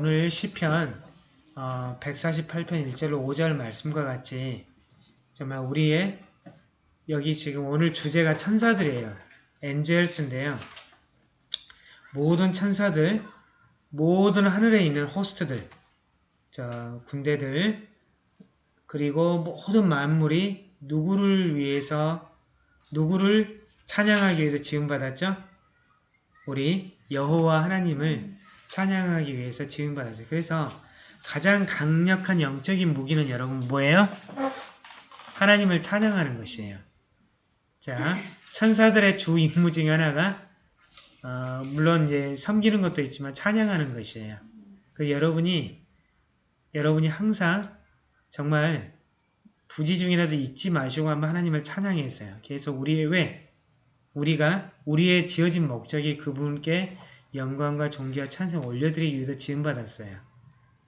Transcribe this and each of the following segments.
오늘 시편 어, 148편 1절로 5절 말씀과 같이 정말 우리의 여기 지금 오늘 주제가 천사들이에요. 엔젤스인데요. 모든 천사들, 모든 하늘에 있는 호스트들, 저 군대들, 그리고 모든 만물이 누구를 위해서, 누구를 찬양하기 위해서 지음받았죠? 우리 여호와 하나님을 찬양하기 위해서 지음받았어요. 그래서 가장 강력한 영적인 무기는 여러분 뭐예요? 하나님을 찬양하는 것이에요. 자, 천사들의 주 임무 중에 하나가 어, 물론 이제 섬기는 것도 있지만 찬양하는 것이에요. 그 여러분이 여러분이 항상 정말 부지 중이라도 잊지 마시고 한번 하나님을 찬양했어요. 계속 우리의 왜 우리가 우리의 지어진 목적이 그분께 영광과 존귀와 찬송 올려드리기 위해서 지음받았어요.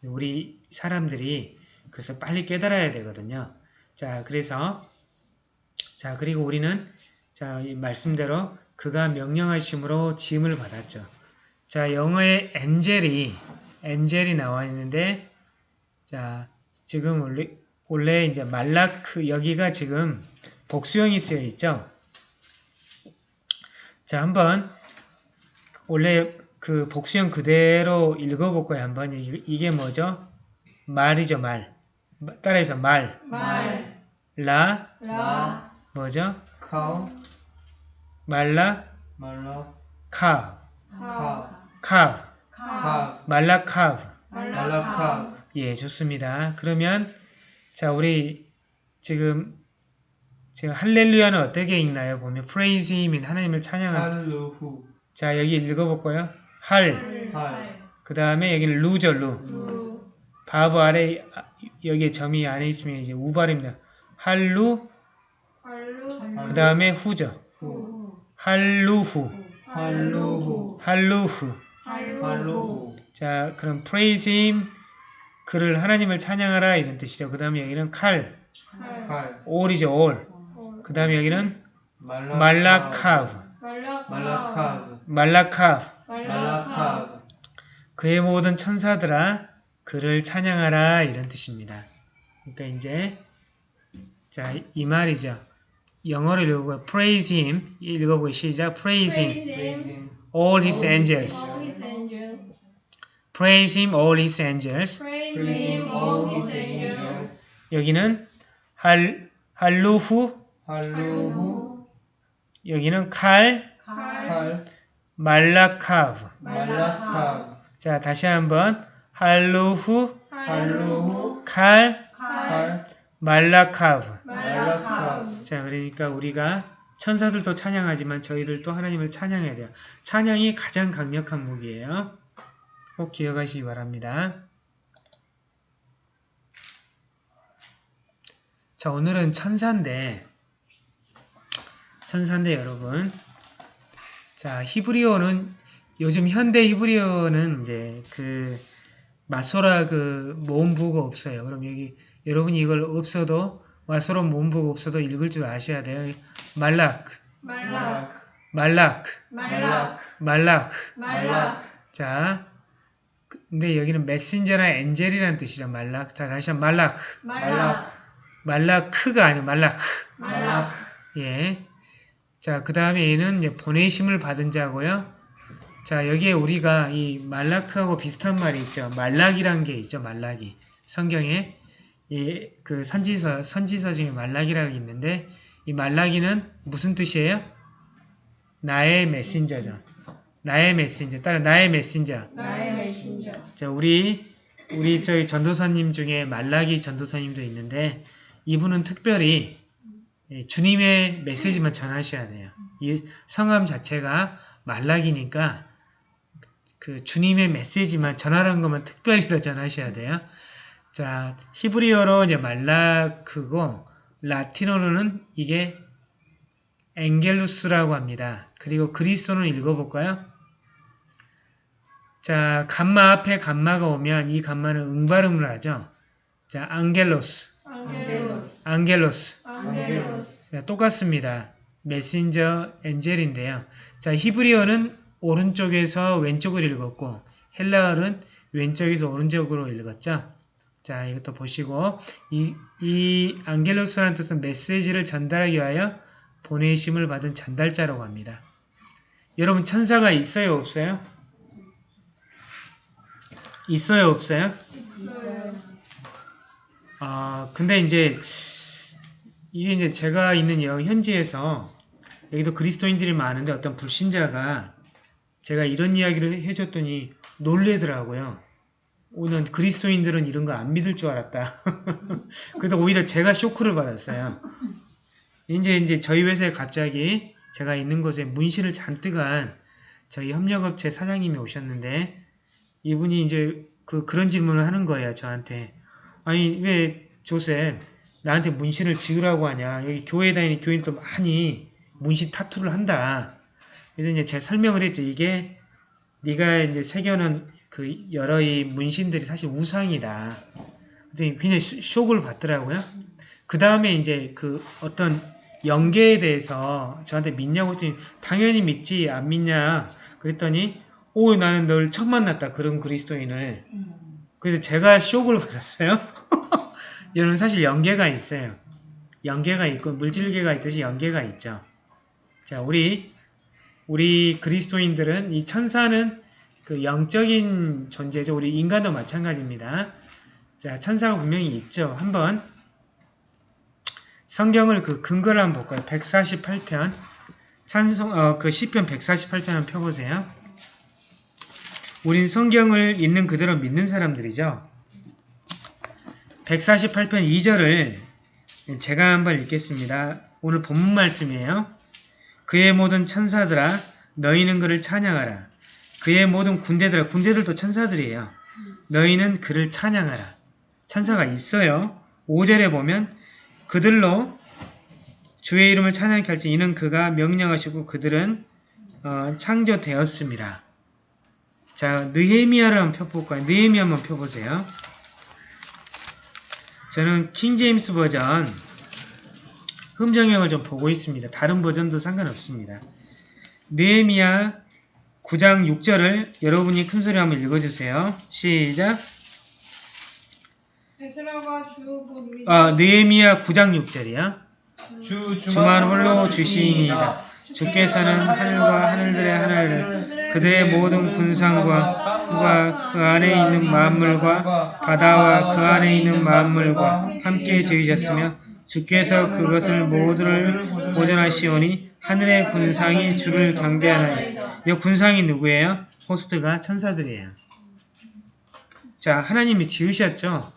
우리 사람들이 그래서 빨리 깨달아야 되거든요. 자, 그래서 자, 그리고 우리는 자, 이 말씀대로 그가 명령하심으로 지음을 받았죠. 자, 영어에 엔젤이 엔젤이 나와 있는데 자, 지금 원래, 원래 이제 말라크 여기가 지금 복수형이 쓰여 있죠. 자, 한번 원래 그 복수형 그대로 읽어볼까요? 한번 이게, 이게 뭐죠? 말이죠, 말. 따라해서 말. 말, 라 라, 뭐죠? 카우, 말라 말라, 카 카, 카 카, 카, 말라 카 말라카, 예, 좋습니다. 그러면 자, 우리 지금 지금 할렐루야는 어떻게 읽나요? 보면 praise him인 하나님을 찬양하는 할루후, 자, 여기 읽어볼까요? 할. 할, 그 다음에 여기는 루죠, 루. 루, 바브 아래 아, 여기 점이 안에 있으면 이제 우발입니다. 할루. 할루, 그 다음에 후죠. 후, 할루후. 할루후, 할루후. 할루후, 자, 그럼 praise him. 그를 하나님을 찬양하라 이런 뜻이죠. 그 다음에 여기는 칼, 칼, 칼, 올이죠, 올. 올, 그 다음에 여기는 말라카, 말라카브, 말라카, 말라카브, 말라카브. 말라카브, 그의 모든 천사들아 그를 찬양하라 이런 뜻입니다. 그러니까 이제 자, 이 말이죠. 영어를 읽어보고 praise him 읽어보기 시작 praise him praise him, all his angels all his angels, praise him all his angels praise him, all his angels, 여기는 할 할루후 할루후, 여기는 칼 칼, 칼, 말라카브. 말라카브, 자 다시 한번. 할루후. 할루후, 칼. 칼, 칼, 말라카브. 말라카, 자 그러니까 우리가 천사들도 찬양하지만 저희들도 하나님을 찬양해야 돼요. 찬양이 가장 강력한 무기예요. 꼭 기억하시기 바랍니다. 자 오늘은 천사인데 천사인데 여러분 자 히브리어는 요즘 현대 히브리어는 이제 그 마소라 그 모음부가 없어요. 그럼 여기 여러분이 이걸 없어도 마소라 모음부가 없어도 읽을 줄 아셔야 돼요. 말락, 말락, 말락, 말락, 말락. 말락, 자, 근데 여기는 메신저나 엔젤이라는 뜻이죠. 말락. 자, 다시 한번 말락. 말락, 말라크가 아니고 말락. 말락, 예. 자, 그 다음에 얘는 이제 보내심을 받은 자고요. 자, 여기에 우리가 이 말라크하고 비슷한 말이 있죠. 말락이란 게 있죠. 말락이. 성경에 이 그 선지서 선지서 중에 말락이라고 있는데 이 말락이는 무슨 뜻이에요? 나의 메신저죠. 나의 메신저. 따라 나의 메신저. 나의 메신저, 자, 우리 우리 저희 전도사님 중에 말라기 전도사님도 있는데 이분은 특별히 예, 주님의 메시지만 전하셔야 돼요. 이 성함 자체가 말라기니까 그 주님의 메시지만 전하라는 것만 특별히 더 전하셔야 돼요. 자, 히브리어로 이제 말라크고 라틴어로는 이게 엥겔루스라고 합니다. 그리고 그리스어는 읽어볼까요? 자, 감마 앞에 감마가 오면 이 감마는 응발음을 하죠. 자, 앙겔로스, 앙겔로스. 안겔로스, 네, 똑같습니다. 메신저 엔젤인데요. 자, 히브리어는 오른쪽에서 왼쪽을 읽었고 헬라어는 왼쪽에서 오른쪽으로 읽었죠. 자, 이것도 보시고 이, 이 안겔로스라는 뜻은 메시지를 전달하기 위하여 보내심을 받은 전달자라고 합니다. 여러분 천사가 있어요, 없어요? 있어요, 없어요? 있어요. 아, 근데 이제 이게 이제 제가 있는 여 현지에서 여기도 그리스도인들이 많은데 어떤 불신자가 제가 이런 이야기를 해줬더니 놀래더라고요. 오늘 그리스도인들은 이런 거 안 믿을 줄 알았다. 그래서 오히려 제가 쇼크를 받았어요. 이제 이제 저희 회사에 갑자기 제가 있는 곳에 문신을 잔뜩 한 저희 협력업체 사장님이 오셨는데 이분이 이제 그 그런 질문을 하는 거예요 저한테. 아니 왜 조셉 나한테 문신을 지으라고 하냐. 여기 교회 다니는 교인도 많이 문신 타투를 한다. 그래서 이제 제가 설명을 했죠. 이게 네가 이제 새겨놓은 그 여러 이 문신들이 사실 우상이다. 그래서 굉장히 쇼- 쇼크를 받더라고요. 그 다음에 이제 그 어떤 영계에 대해서 저한테 믿냐고 했더니 당연히 믿지. 안 믿냐. 그랬더니 오 나는 널 처음 만났다. 그런 그리스도인을. 그래서 제가 쇼크를 받았어요. 여러분 사실 연계가 있어요. 연계가 있고 물질계가 있듯이 연계가 있죠. 자, 우리 우리 그리스도인들은 이 천사는 그 영적인 존재죠. 우리 인간도 마찬가지입니다. 자, 천사가 분명히 있죠. 한번 성경을 그 근거를 한번 볼까요? 148편 찬송 어, 그 시편 148편 한번 펴보세요. 우린 성경을 있는 그대로 믿는 사람들이죠. 148편 2절을 제가 한번 읽겠습니다. 오늘 본문 말씀이에요. 그의 모든 천사들아 너희는 그를 찬양하라. 그의 모든 군대들아 군대들도 천사들이에요. 너희는 그를 찬양하라. 천사가 있어요. 5절에 보면 그들로 주의 이름을 찬양케 할지 이는 그가 명령하시고 그들은 어, 창조되었습니다. 자, 느헤미야를 한번 펴볼까요? 느헤미야 한번 펴보세요. 저는 킹제임스 버전 흠정형을 좀 보고 있습니다. 다른 버전도 상관없습니다. 느헤미야 9장 6절을 여러분이 큰 소리 한번 읽어주세요. 시작. 아, 느헤미야 9장 6절이야. 주 주만 홀로 주시이니이다. 주께서는 하늘과 하늘들의 하늘을 그들의 모든 군상과 땅과 그 안에 있는 만물과 바다와 그 안에 있는 만물과 함께 지으셨으며 주께서 그것을 모두를 보존하시오니 하늘의 군상이 주를 경배하나이다. 이 군상이 누구예요? 호스트가 천사들이에요. 자, 하나님이 지으셨죠?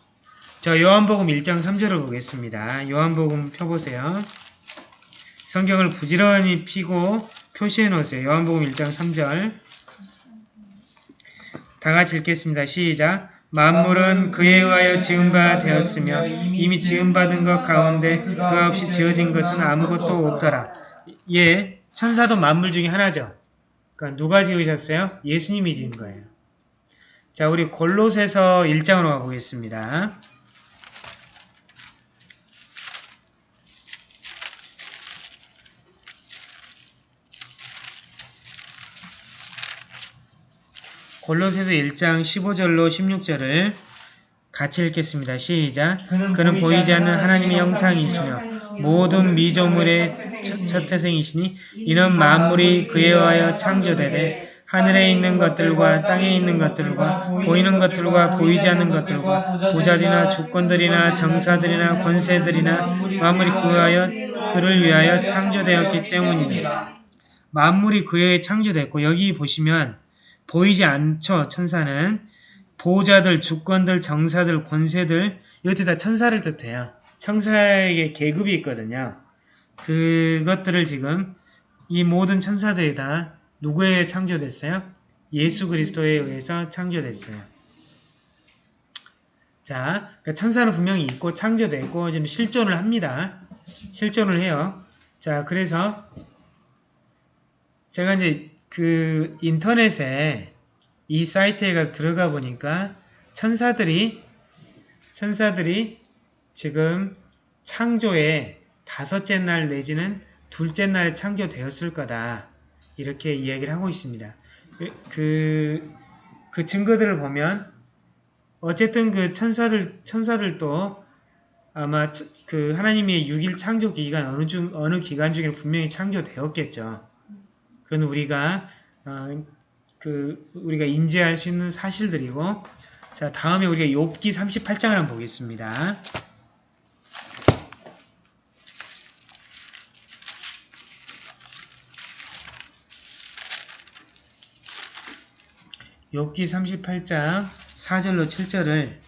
자, 요한복음 1장 3절을 보겠습니다. 요한복음 펴보세요. 성경을 부지런히 피고 표시해 놓으세요. 요한복음 1장 3절. 다 같이 읽겠습니다. 시작. 만물은 그에 의하여 지은 바 되었으며 이미 지음받은 것 가운데 그가 없이 지어진 것은 아무것도 없더라. 예, 천사도 만물 중에 하나죠. 그러니까 누가 지으셨어요? 예수님이 지은 거예요. 자, 우리 골로새서 1장으로 가보겠습니다. 골로새서 1장 15절로 16절을 같이 읽겠습니다. 시작. 그는 보이지 않는 하나님의 형상이시며 모든 미조물의 첫, 첫 태생이시니 이는 만물이 그에 의하여 창조되되 하늘에 있는 것들과 땅에 있는 것들과 보이는 것들과 보이지 않는 것들과 보좌들이나 주권들이나 정사들이나 권세들이나 만물이 그에 의하여 그를 위하여 창조되었기 때문입니다. 만물이 그에 창조됐고 여기 보시면 보이지 않죠 천사는 보호자들, 주권들, 정사들, 권세들 이것들 다 천사를 뜻해요. 천사에게 계급이 있거든요. 그것들을 지금 이 모든 천사들이 다 누구에 창조됐어요? 예수 그리스도에 의해서 창조됐어요. 자, 그러니까 천사는 분명히 있고 창조됐고 지금 실존을 합니다. 실존을 해요. 자, 그래서 제가 이제 그 인터넷에 이 사이트에 가서 들어가 보니까 천사들이 천사들이 지금 창조의 다섯째 날 내지는 둘째 날에 창조되었을 거다. 이렇게 이야기를 하고 있습니다. 그, 그, 그 증거들을 보면 어쨌든 그 천사들 천사들도 아마 처- 그 하나님의 6일 창조 기간 어느 중 어느 기간 중에 분명히 창조되었겠죠. 그건 우리가 어, 그 우리가 인지할 수 있는 사실들이고 자 다음에 우리가 욥기 38장을 한번 보겠습니다. 욥기 38장 4절로 7절을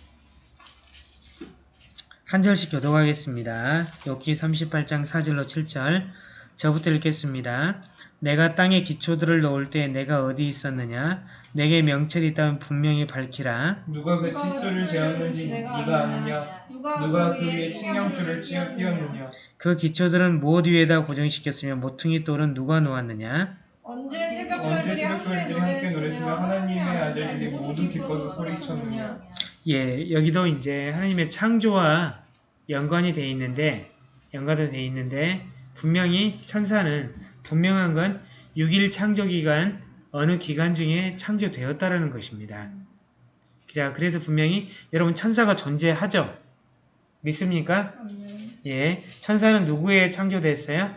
한 절씩 교독하겠습니다. 욥기 38장 4절로 7절 저부터 읽겠습니다. 내가 땅에 기초들을 놓을 때 내가 어디 있었느냐? 내게 명철이 있다면 분명히 밝히라. 누가 그 칫솔을 재었는지 네가 아느냐 누가 그 위에 칙령줄을 찌어 띄었느냐 그 기초들은 무엇 위에다 고정시켰으며 모퉁이 돌은 누가 놓았느냐? 언제 새벽별들이 새벽별들이 함께 노래으며 하나님의 아들들이 모두 기뻐서 소리쳤느냐 예, 여기도 이제 하나님의 창조와 연관이 돼 있는데, 연관도 돼 있는데, 분명히 천사는 분명한 건 6일 창조 기간 어느 기간 중에 창조되었다라는 것입니다. 자, 그래서 분명히 여러분 천사가 존재하죠? 믿습니까? 예, 천사는 누구에 창조됐어요?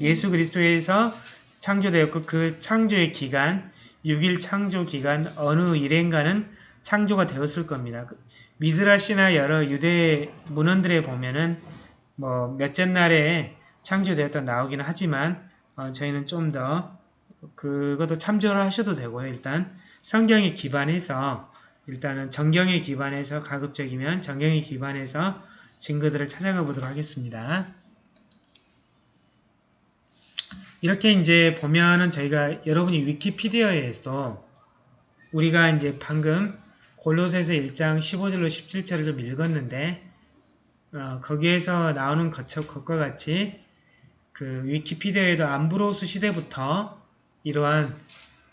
예수 그리스도에서 창조되었고 그 창조의 기간, 6일 창조 기간 어느 일인가는 창조가 되었을 겁니다. 그 미드라시나 여러 유대 문헌들에 보면은 뭐 몇째 날에 창조되었다 나오기는 하지만 어, 저희는 좀 더 그것도 참조를 하셔도 되고요. 일단 성경에 기반해서 일단은 정경에 기반해서 가급적이면 정경에 기반해서 증거들을 찾아가 보도록 하겠습니다. 이렇게 이제 보면은 저희가 여러분이 위키피디아에서 우리가 이제 방금 골로새서 1장 15절로 17절을 좀 읽었는데 어, 거기에서 나오는 것, 것과 같이 그 위키피디아에도 암브로스 시대부터 이러한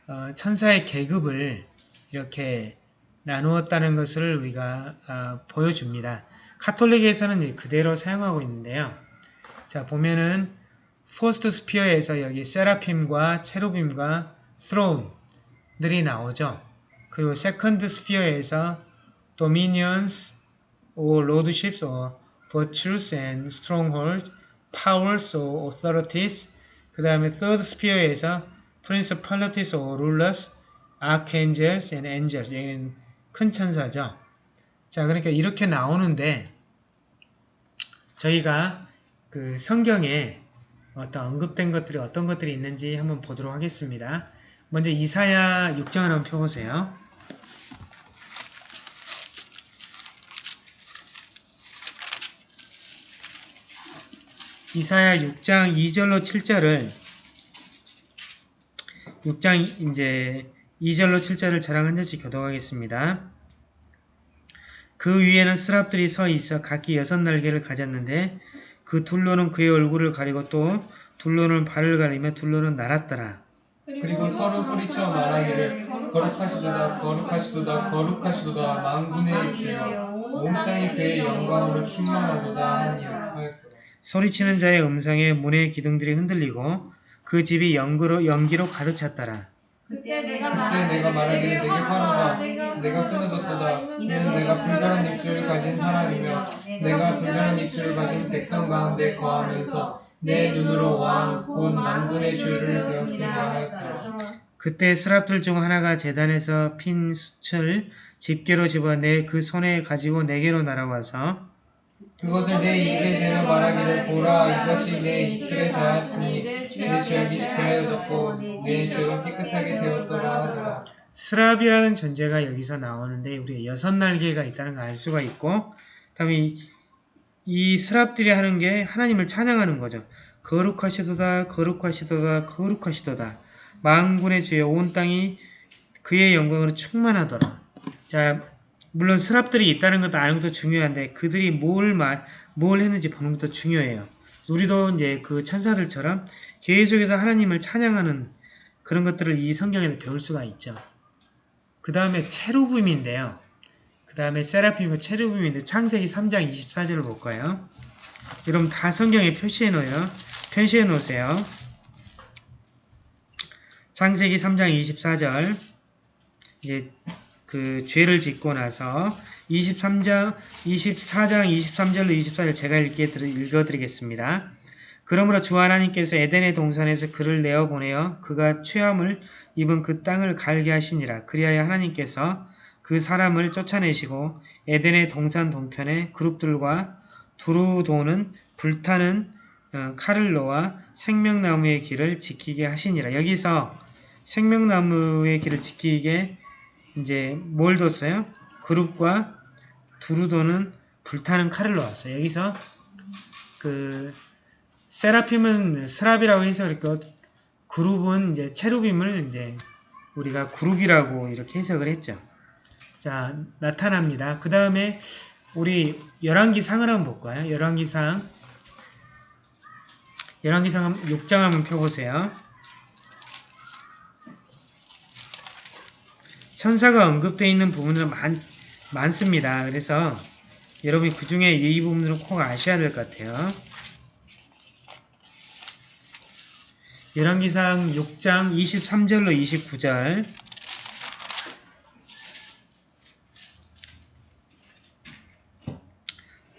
어, 천사의 계급을 이렇게 나누었다는 것을 우리가 어, 보여줍니다. 카톨릭에서는 그대로 사용하고 있는데요. 자 보면은 포스트 스피어에서 여기 세라핌과 체루빔과 스론들이 나오죠. 그리고 세컨드 스피어에서 dominions or lordships or virtues and strongholds, powers or authorities 그 다음에 third sphere에서 principalities or rulers, archangels and angels 얘는 큰 천사죠. 자 그러니까 이렇게 나오는데 저희가 그 성경에 어떤 언급된 것들이 어떤 것들이 있는지 한번 보도록 하겠습니다. 먼저 이사야 6장을 한번 펴보세요. 이사야 6장 2절로 7절을 6장 이제 2절로 7절을 저랑 한 절씩 교독하겠습니다. 그 위에는 스랍들이 서 있어 각기 여섯 날개를 가졌는데 그 둘로는 그의 얼굴을 가리고 또 둘로는 발을 가리며 둘로는 날았더라. 그리고 서로 소리쳐 말하기를 거룩하시도다 거룩하시도다 거룩하시도다 만군의 주여 온 땅이 그의 영광으로 충만하도다 하니라 소리치는 자의 음성에 문의 기둥들이 흔들리고 그 집이 연기로, 연기로 가득 찼더라. 그때 내가 말하기를 내게 화나다 내가 끊어졌도다. 이는 내가 불가란 입술을 가진 사람이며 내가 불가란 입술을 가진 백성 가운데 거하면서 내 눈으로 왕 곧 만군의 주를 배웠으리라 하였더라. 그때 스랍들 중 하나가 재단에서 핀 숯을 집게로 집어 내 그 손에 가지고 내게로 날아와서 그것을 내 입에 대어 말하기를 보라 이것이 내 입술에 닿았으니 내 죄악이 제하여졌고 내 죄가 깨끗하게 되었더라 하더라 스랍이라는 존재가 여기서 나오는데 우리가 여섯 날개가 있다는 걸 알 수가 있고 다음에 이, 이 스랍들이 하는 게 하나님을 찬양하는 거죠. 거룩하시도다 거룩하시도다 거룩하시도다 만군의 주여 온 땅이 그의 영광으로 충만하더라. 자 물론 스랍들이 있다는 것도 아는 것도 중요한데 그들이 뭘, 말, 뭘 했는지 보는 것도 중요해요. 우리도 이제 그 천사들처럼 계속해서 하나님을 찬양하는 그런 것들을 이 성경에서 배울 수가 있죠. 그 다음에 체루빔인데요. 그 다음에 세라핌과 체루빔인데 창세기 3장 24절을 볼까요? 여러분 다 성경에 표시해 놓아요. 표시해 놓으세요. 창세기 3장 24절 이제 그 죄를 짓고 나서 23장, 24장 23절로 24절 제가 읽게, 읽어 드리겠습니다. 그러므로 주 하나님께서 에덴의 동산에서 그를 내어 보내어 그가 취함을 입은 그 땅을 갈게 하시니라. 그리하여 하나님께서 그 사람을 쫓아내시고 에덴의 동산 동편에 그룹들과 두루 도는 불타는 어, 칼을 놓아 생명나무의 길을 지키게 하시니라. 여기서 생명나무의 길을 지키게 이제 뭘 뒀어요? 그룹과 두루 도는 불타는 칼을 놓았어요. 여기서 그 세라핌은 스랍이라고 해서 그러니까 그룹은 이제 체루빔을 이제 우리가 그룹이라고 이렇게 해석을 했죠. 자, 나타납니다. 그 다음에 우리 열왕기상을 한번 볼까요? 열왕기상 열왕기상 6장 한번 펴보세요. 천사가 언급되어 있는 부분은 많, 많습니다. 그래서 여러분이 그 중에 이 부분을 꼭 아셔야 될 것 같아요. 열왕기상 6장 23절로 29절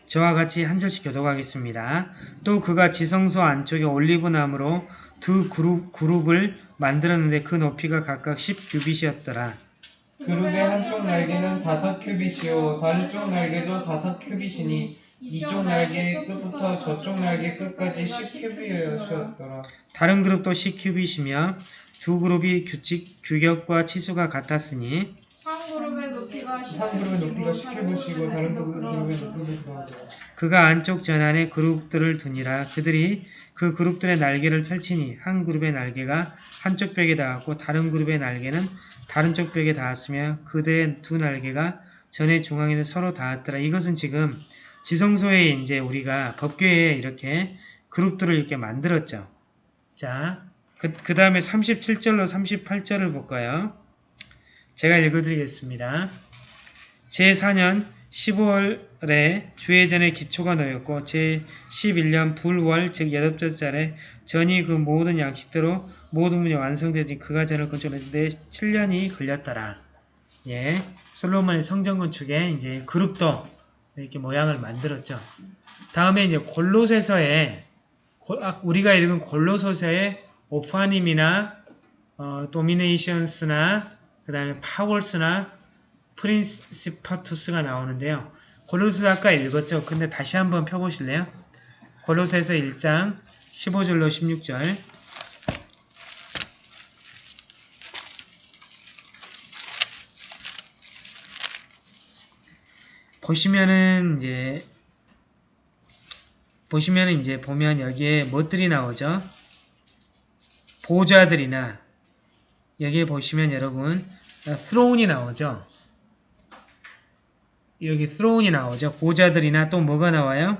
저와 같이 한 절씩 교독하겠습니다. 또 그가 지성소 안쪽에 올리브나무로 두 그룹, 그룹을 만들었는데 그 높이가 각각 10규빗이었더라. 그룹의 한쪽 날개는 다섯 큐빗이요 다른 쪽 날개도 다섯 큐빗이니 이쪽 날개 끝부터 저쪽 날개 끝까지 10큐빗이었더라. 다른 그룹도 10규빗이며 두 그룹이 규칙, 규격과 치수가 같았으니 한 그룹의 높이가 한 그룹의 높이가 10큐빗이고 다른 그룹의 높이가 그러하더라. 그가 안쪽 전안에 그룹들을 두니라 그들이 그 그룹들의 날개를 펼치니 한 그룹의 날개가 한쪽 벽에 닿았고 다른 그룹의 날개는 다른 쪽 벽에 닿았으며 그들의 두 날개가 전의 중앙에는 서로 닿았더라. 이것은 지금 지성소에 이제 우리가 법궤에 이렇게 그룹들을 이렇게 만들었죠. 자, 그, 그 다음에 37절로 38절을 볼까요? 제가 읽어드리겠습니다. 제4년 15월에 주회전의 기초가 놓였고 제11년 불월 즉 여덟째 전이 그 모든 양식대로 모든 문이 완성되지 그가 전을 건축했는데 7년이 걸렸더라. 예, 솔로몬의 성전 건축에 이제 그룹도 이렇게 모양을 만들었죠. 다음에 이제 골로새서에 고- 아, 우리가 읽은 골로서서의 오파님이나 어, 도미네이션스나 그 다음에 파월스나 프린시파투스가 나오는데요. 골로새 아까 읽었죠. 근데 다시 한번 펴보실래요? 골로새서 1장 15절로 16절 보시면은 이제 보시면은 이제 보면 여기에 뭐들이 나오죠? 보좌들이나 여기에 보시면 여러분 스로운이 나오죠. 여기 스로운이 나오죠. 보좌들이나 또 뭐가 나와요?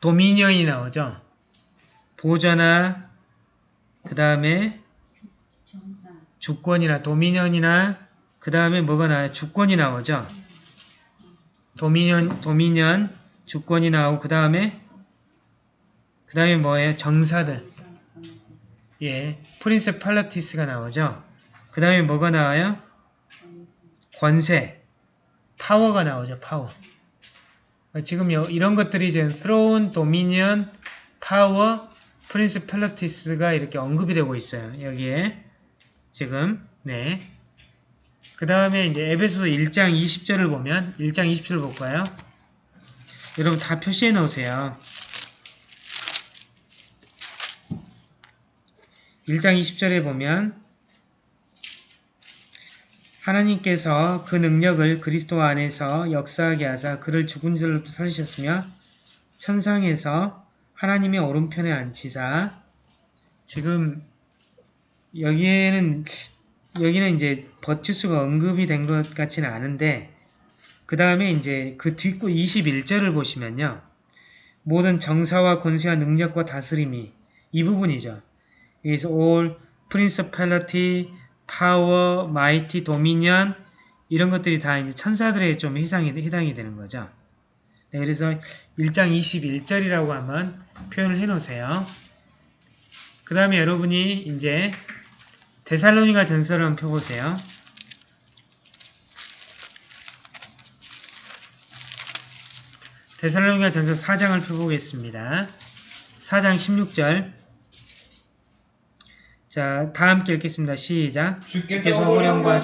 도미니언이 나오죠. 보좌나 그 다음에 주권이나 도미니언이나 그 다음에 뭐가 나와요? 주권이 나오죠. dominion, dominion, 주권이 나오고 그 다음에 그 다음에 뭐예요? 정사들. 예, principalities가 나오죠. 그 다음에 뭐가 나와요? 권세, power가 나오죠. 파워. 어, 지금 요, 이런 것들이 지금 throne, dominion, power, principalities가 이렇게 언급이 되고 있어요. 여기에 지금 네. 그 다음에 이제 에베소서 1장 20절을 보면 1장 20절을 볼까요? 여러분 다 표시해 놓으세요. 1장 20절에 보면 하나님께서 그 능력을 그리스도 안에서 역사하게 하사 그를 죽은 자로부터 살리셨으며 천상에서 하나님의 오른편에 앉히사 지금 여기에는 여기는 이제 버티수가 언급이 된 것 같지는 않은데 그 다음에 이제 그 뒷구 21절을 보시면요 모든 정사와 권세와 능력과 다스림이 이 부분이죠. 여기서 all principality, power, mighty, dominion 이런 것들이 다 이제 천사들에 좀 해당이, 해당이 되는 거죠. 네, 그래서 1장 21절이라고 한번 표현을 해 놓으세요. 그 다음에 여러분이 이제 데살로니가 전서를 한번 펴보세요. 데살로니가 전서 4장을 펴보겠습니다. 4장 16절 자, 다 함께 읽겠습니다. 시작. 주께서 호령과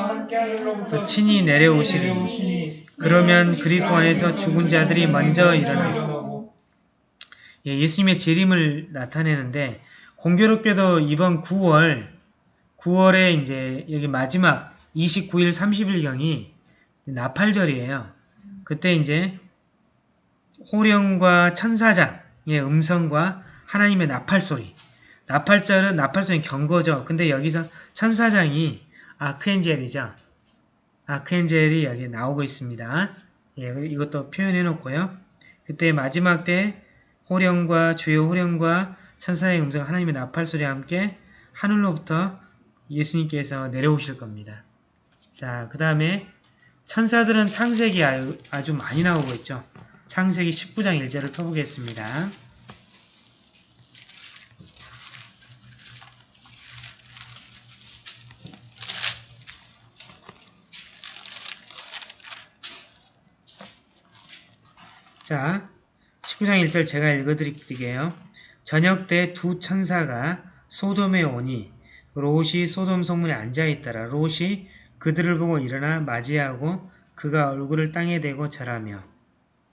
하늘로부터 또 친히 내려오시리. 그러면 그리스도 안에서 죽은 자들이 먼저 일어나고 예, 예수님의 재림을 나타내는데 공교롭게도 이번 9월 9월에 이제 여기 마지막 29일 30일경이 나팔절이에요. 그때 이제 호령과 천사장의 음성과 하나님의 나팔 소리. 나팔절은 나팔 소리는 경고죠. 근데 여기서 천사장이 아크엔젤이죠. 아크엔젤이 여기 나오고 있습니다. 예, 이것도 표현해 놓고요. 그때 마지막 때 호령과 주요 호령과 천사의 음성 하나님의 나팔 소리와 함께 하늘로부터 예수님께서 내려오실 겁니다. 자, 그 다음에 천사들은 창세기 아주 많이 나오고 있죠. 창세기 19장 1절을 펴보겠습니다. 자, 19장 1절 제가 읽어드릴게요. 저녁 때 두 천사가 소돔에 오니 롯이 소돔 성문에 앉아있더라. 롯이 그들을 보고 일어나 맞이하고 그가 얼굴을 땅에 대고 절하며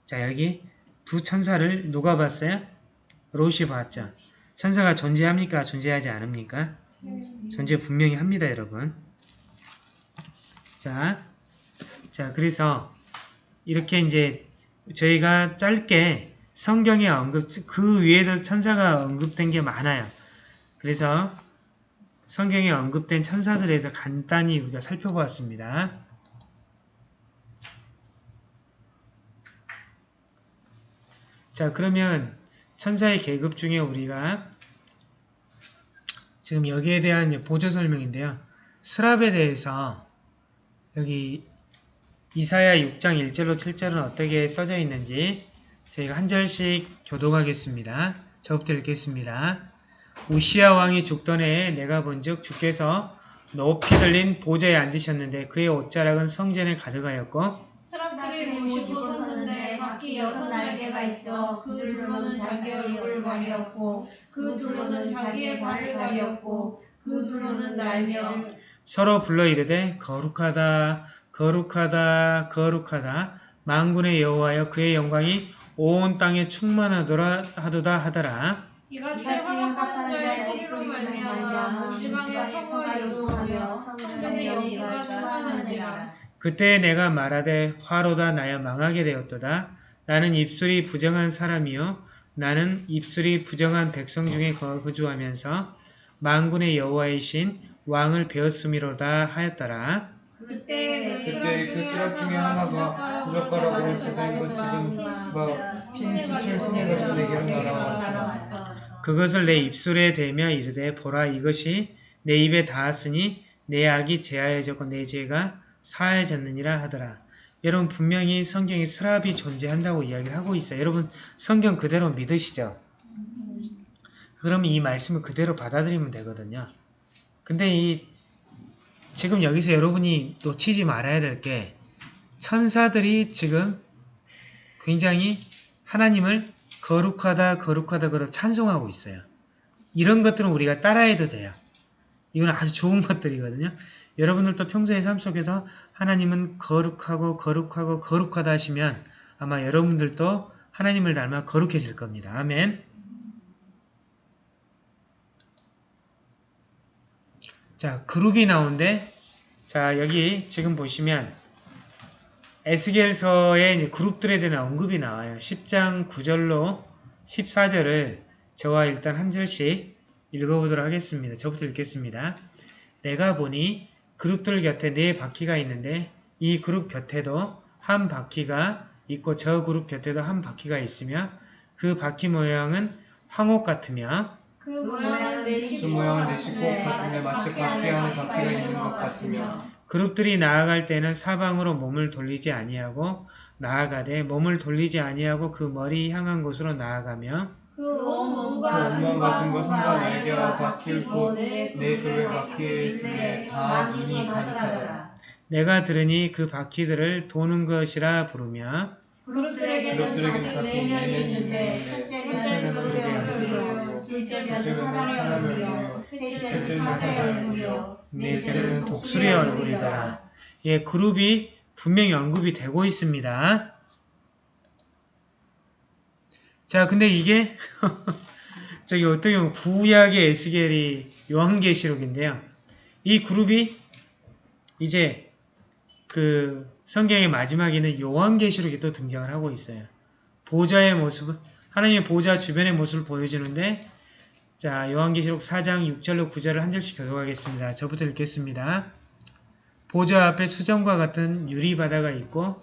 자 여기 두 천사를 누가 봤어요? 롯이 봤죠. 천사가 존재합니까? 존재하지 않습니까? 존재 분명히 합니다, 여러분. 자, 자 그래서 이렇게 이제 저희가 짧게 성경에 언급, 그 위에도 천사가 언급된 게 많아요. 그래서 성경에 언급된 천사들에서 간단히 우리가 살펴보았습니다. 자, 그러면 천사의 계급 중에 우리가 지금 여기에 대한 보조 설명인데요. 스랍에 대해서 여기 이사야 6장 1절로 7절은 어떻게 써져 있는지 저희가 한 절씩 교독하겠습니다. 저부터 읽겠습니다. 우시아 왕이 죽던 해에 내가 본즉 주께서 높이 들린 보좌에 앉으셨는데 그의 옷자락은 성전에 가득하였고 사람들이 모시고 섰는데 각기 여섯 날개가 있어 그 둘로는 자기 얼굴을 가렸고 그 둘로는 자기의 발을 가렸고 그 둘로는 날며 서로 불러 이르되 거룩하다 거룩하다 거룩하다. 만군의 여호와여 그의 영광이 온 땅에 충만하더라 하도다 하더라. 이같이 화답하는 자의 소리로 말미암아 온 지방의 서부가 요동하며 성전의 영광가 충만한지라. 그때 내가 말하되 화로다 나여 망하게 되었도다. 나는 입술이 부정한 사람이요 나는 입술이 부정한 백성 중에 거주하면서 만군의 여호와이신 왕을 배웠음이로다 하였더라 그때 그때 그 수락 중에 하나가 부젓가락으로 제자인 것 지금 막핀 수칠 손에 가지고 내게로 날아왔다. 그것을 내 입술에 대며 이르되 보라 이것이 내 입에 닿았으니 내 악이 제하여졌고 내 죄가 사해졌느니라 하더라. 여러분 분명히 성경에 스랍이 존재한다고 이야기를 하고 있어요. 여러분 성경 그대로 믿으시죠? 그러면 이 말씀을 그대로 받아들이면 되거든요. 근데 이 지금 여기서 여러분이 놓치지 말아야 될 게 천사들이 지금 굉장히 하나님을 거룩하다 거룩하다 그러 찬송하고 있어요. 이런 것들은 우리가 따라해도 돼요. 이건 아주 좋은 것들이거든요. 여러분들도 평소의 삶 속에서 하나님은 거룩하고 거룩하고 거룩하다 하시면 아마 여러분들도 하나님을 닮아 거룩해질 겁니다. 아멘. 자, 그룹이 나오는데 자, 여기 지금 보시면 에스겔서의 그룹들에 대한 언급이 나와요. 10장 9절로 14절을 저와 일단 한 절씩 읽어보도록 하겠습니다. 저부터 읽겠습니다. 내가 보니 그룹들 곁에 네 바퀴가 있는데 이 그룹 곁에도 한 바퀴가 있고 저 그룹 곁에도 한 바퀴가 있으며 그 바퀴 모양은 황옥 같으며 그 모양은 그 내시 모양은 내시꽃 같은데 마치 밖에 안에 바퀴가 있는 것 같으며. 그룹들이 나아갈 때는 사방으로 몸을 돌리지 아니하고 나아가되 몸을 돌리지 아니하고 그 머리 향한 곳으로 나아가며 온 몸과 그 온몸 같은 것은 다 손과 날개와 바뀔 곳, 내내 굽에 바퀴 둘에 다 눈이 가득하더라. 내가 들으니 그 바퀴들을 도는 것이라 부르며 그룹들에게는 각기 각기 내면이 내면이 있는데 첫째는 그들의 둘째는 사람의 얼굴이요 셋째는 사자의 얼굴이요 넷째는 독수리의 얼굴이더라. 예, 그룹이 분명히 언급이 되고 있습니다. 자, 근데 이게 저기 어떻게 보면 구약의 에스겔이 요한계시록인데요. 이 그룹이 이제 그 성경의 마지막에는 요한계시록이 또 등장을 하고 있어요. 보좌의 모습, 하나님의 보좌 주변의 모습을 보여주는데 자, 요한계시록 4장 6절로 9절을 한 절씩 교독하겠습니다. 저부터 읽겠습니다. 보좌 앞에 수정과 같은 유리바다가 있고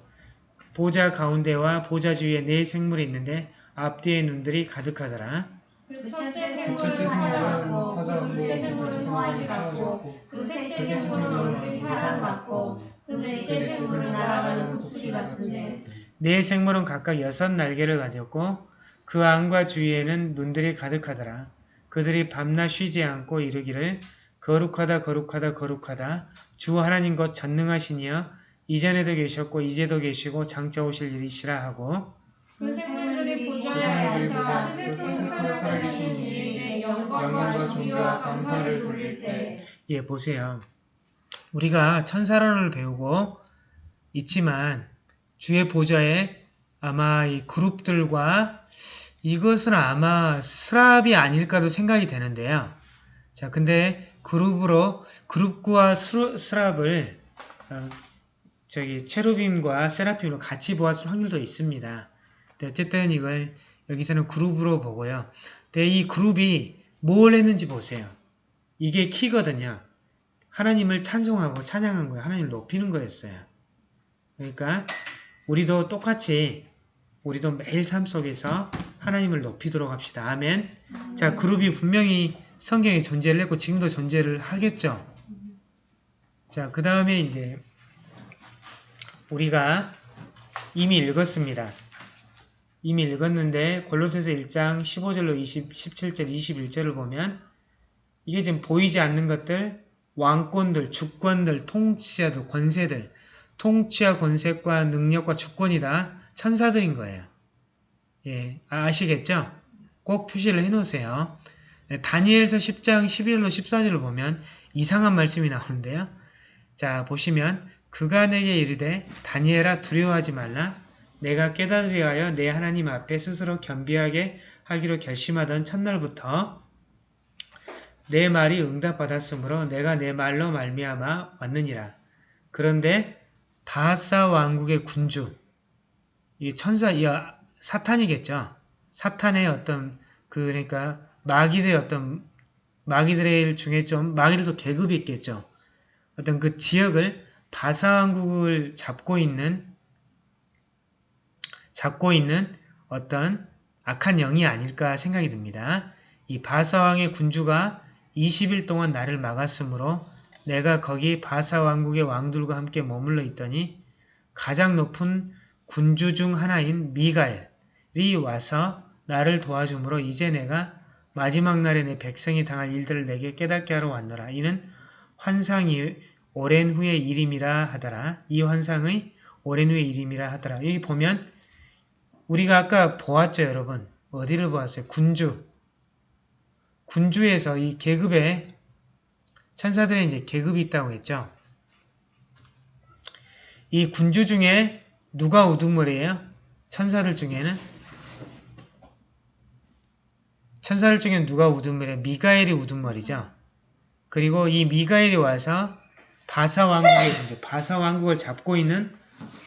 보좌 가운데와 보좌 주위에 네 생물이 있는데 앞뒤에 눈들이 가득하더라. 그 첫째 그 생물은 첫째 사자 생물은 같고 사자 그 둘째 같고 생물은 송아지 같고 그 셋째 생물은 얼굴이 사람 같고 그 넷째 생물은 날아가는 독수리 같은데 네 생물은 각각 여섯 날개를 가졌고 그 안과 주위에는 눈들이 가득하더라. 그들이 밤낮 쉬지 않고 이르기를 거룩하다 거룩하다 거룩하다. 주 하나님 곧 전능하시니여 이전에도 계셨고 이제도 계시고 장차 오실 일이시라 하고. 그 생물들이 보좌에 앉아 세세토록 살아계신 이에게 영광과 존귀와 감사를 돌릴 때. 예 보세요. 우리가 천사론을 배우고 있지만 주의 보좌에 아마 이 그룹들과 이것은 아마 스랍이 아닐까도 생각이 되는데요. 자, 근데 그룹으로 그룹과 스루- 스랍을 어, 저기 체루빔과 세라핌으로 같이 보았을 확률도 있습니다. 근데 어쨌든 이걸 여기서는 그룹으로 보고요. 근데 이 그룹이 뭘 했는지 보세요. 이게 키거든요. 하나님을 찬송하고 찬양한 거예요. 하나님을 높이는 거였어요. 그러니까 우리도 똑같이 우리도 매일 삶 속에서 하나님을 높이도록 합시다. 아멘. 자, 그룹이 분명히 성경에 존재를 했고 지금도 존재를 하겠죠. 자, 그 다음에 이제 우리가 이미 읽었습니다. 이미 읽었는데 골로새서 1장 15절로 20, 17절, 21절을 보면 이게 지금 보이지 않는 것들, 왕권들, 주권들, 통치자들, 권세들, 통치와 권세과 능력과 주권이다 천사들인 거예요. 예, 아, 아시겠죠? 꼭 표시를 해놓으세요. 네, 다니엘서 10장 11절로 14절을 보면 이상한 말씀이 나오는데요. 자, 보시면 그가 내게 이르되 다니엘아 두려워하지 말라. 내가 깨달으려 하여 내 하나님 앞에 스스로 겸비하게 하기로 결심하던 첫날부터 내 말이 응답받았으므로 내가 내 말로 말미암아 왔느니라. 그런데 바사 왕국의 군주, 이 천사, 이 사탄이겠죠. 사탄의 어떤 그 그러니까 마귀들의 어떤 마귀들의 중에 좀 마귀들도 계급이 있겠죠. 어떤 그 지역을 바사 왕국을 잡고 있는 잡고 있는 어떤 악한 영이 아닐까 생각이 듭니다. 이 바사왕의 군주가 20일 동안 나를 막았으므로 내가 거기 바사 왕국의 왕들과 함께 머물러 있더니 가장 높은 군주 중 하나인 미가엘이 와서 나를 도와주므로 이제 내가 마지막 날에 내 백성이 당할 일들을 내게 깨닫게 하러 왔노라. 이는 환상이 오랜 후의 일임이라 하더라. 이 환상의 오랜 후의 일임이라 하더라. 여기 보면 우리가 아까 보았죠, 여러분. 어디를 보았어요? 군주. 군주에서 이 계급에 천사들의 이제 계급이 있다고 했죠. 이 군주 중에 누가 우두머리예요? 천사들 중에는 천사들 중에 누가 우두머리예요? 미가엘이 우두머리죠. 그리고 이 미가엘이 와서 바사 왕국의 바사 왕국을 잡고 있는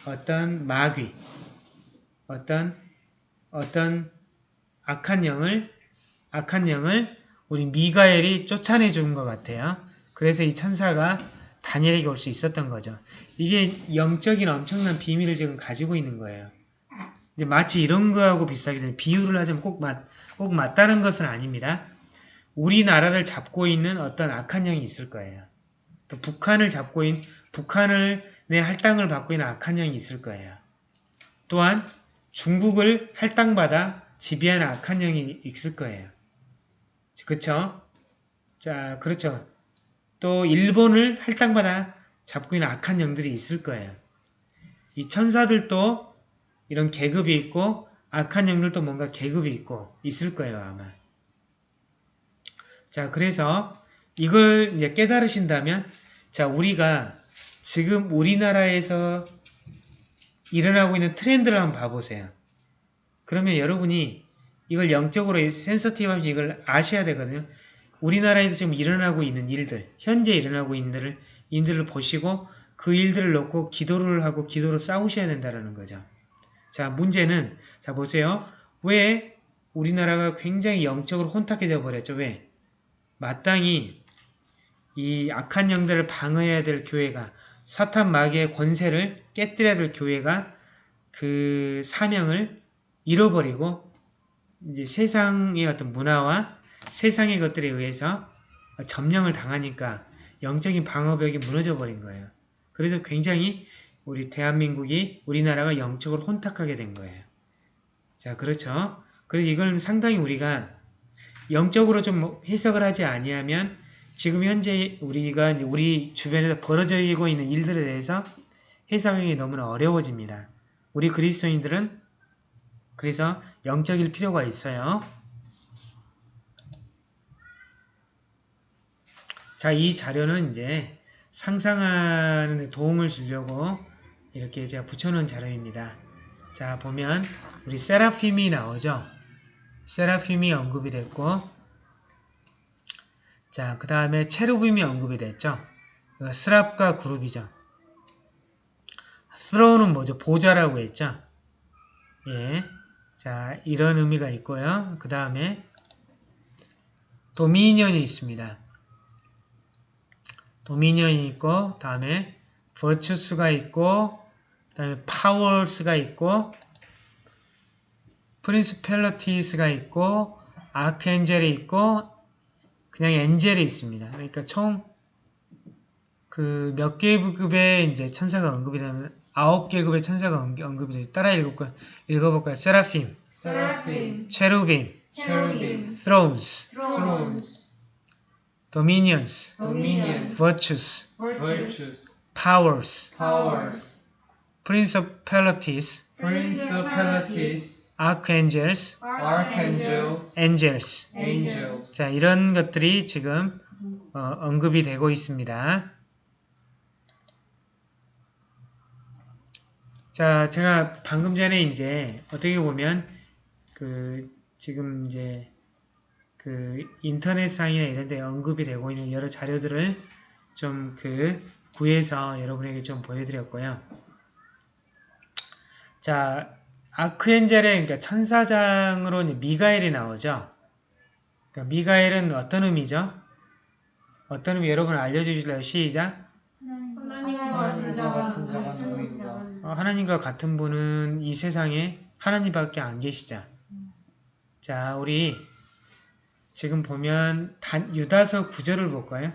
어떤 마귀, 어떤 어떤 악한 영을 악한 영을 우리 미가엘이 쫓아내 준것 같아요. 그래서 이 천사가 다니엘에게 올 수 있었던 거죠. 이게 영적인 엄청난 비밀을 지금 가지고 있는 거예요. 이제 마치 이런 거하고 비슷하게 되는 비유를 하자면 꼭, 맞, 꼭 맞다는 것은 아닙니다. 우리나라를 잡고 있는 어떤 악한 영이 있을 거예요. 또 북한을 잡고 있는 북한을 내 할당을 받고 있는 악한 영이 있을 거예요. 또한 중국을 할당받아 지배하는 악한 영이 있을 거예요. 그쵸? 자, 그렇죠. 또 일본을 할당마다 잡고 있는 악한 영들이 있을 거예요. 이 천사들도 이런 계급이 있고 악한 영들도 뭔가 계급이 있고 있을 거예요, 아마. 자, 그래서 이걸 이제 깨달으신다면 자, 우리가 지금 우리나라에서 일어나고 있는 트렌드를 한번 봐보세요. 그러면 여러분이 이걸 영적으로 센서티브하면 이걸 아셔야 되거든요. 우리나라에서 지금 일어나고 있는 일들, 현재 일어나고 있는 일들을, 인들을 보시고 그 일들을 놓고 기도를 하고 기도로 싸우셔야 된다는 거죠. 자, 문제는, 자, 보세요. 왜 우리나라가 굉장히 영적으로 혼탁해져 버렸죠? 왜? 마땅히 이 악한 영들을 방어해야 될 교회가 사탄 마귀의 권세를 깨뜨려야 될 교회가 그 사명을 잃어버리고 이제 세상의 어떤 문화와 세상의 것들에 의해서 점령을 당하니까 영적인 방어벽이 무너져 버린 거예요. 그래서 굉장히 우리 대한민국이 우리나라가 영적으로 혼탁하게 된 거예요. 자, 그렇죠. 그래서 이걸 상당히 우리가 영적으로 좀 해석을 하지 아니하면 지금 현재 우리가 우리 주변에서 벌어지고 있는 일들에 대해서 해석이 너무나 어려워집니다. 우리 그리스도인들은 그래서 영적일 필요가 있어요. 자, 이 자료는 이제 상상하는 데 도움을 주려고 이렇게 제가 붙여놓은 자료입니다. 자, 보면 우리 세라핌이 나오죠. 세라핌이 언급이 됐고 자, 그 다음에 체루빔이 언급이 됐죠. 스랍과 그룹이죠. 스로우는 뭐죠? 보좌라고 했죠. 예. 자, 이런 의미가 있고요. 그 다음에 도미니언이 있습니다. 도미니언이 있고 다음에 virtues가 있고 다음에 powers가 있고 principalities가 있고 아크엔젤이 있고 그냥 angel이 있습니다. 그러니까 총 그몇 계급의 이제 천사가 언급이 되면 아홉 계급의 천사가 언- 언급이 돼요. 따라 읽을까요? 읽어볼까요? seraphim, seraphim, cherubim, cherubim, thrones, thrones, dominions, dominions, virtues, virtues, powers, powers, principalities, principalities, archangels, archangels, angels. angels. 자, 이런 것들이 지금 어, 언급이 되고 있습니다. 자, 제가 방금 전에 이제 어떻게 보면 그 지금 이제 그 인터넷상이나 이런 데 언급이 되고 있는 여러 자료들을 좀 그 구해서 여러분에게 좀 보여드렸고요. 자, 아크엔젤의 그러니까 천사장으로 미가엘이 나오죠. 그러니까 미가엘은 어떤 의미죠? 어떤 의미 여러분 알려주실래요? 시작. 하나님과 같은 하나님과 자가? 어, 하나님과 같은 분은 이 세상에 하나님밖에 안 계시죠. 자, 우리 지금 보면 단, 유다서 9절을 볼까요?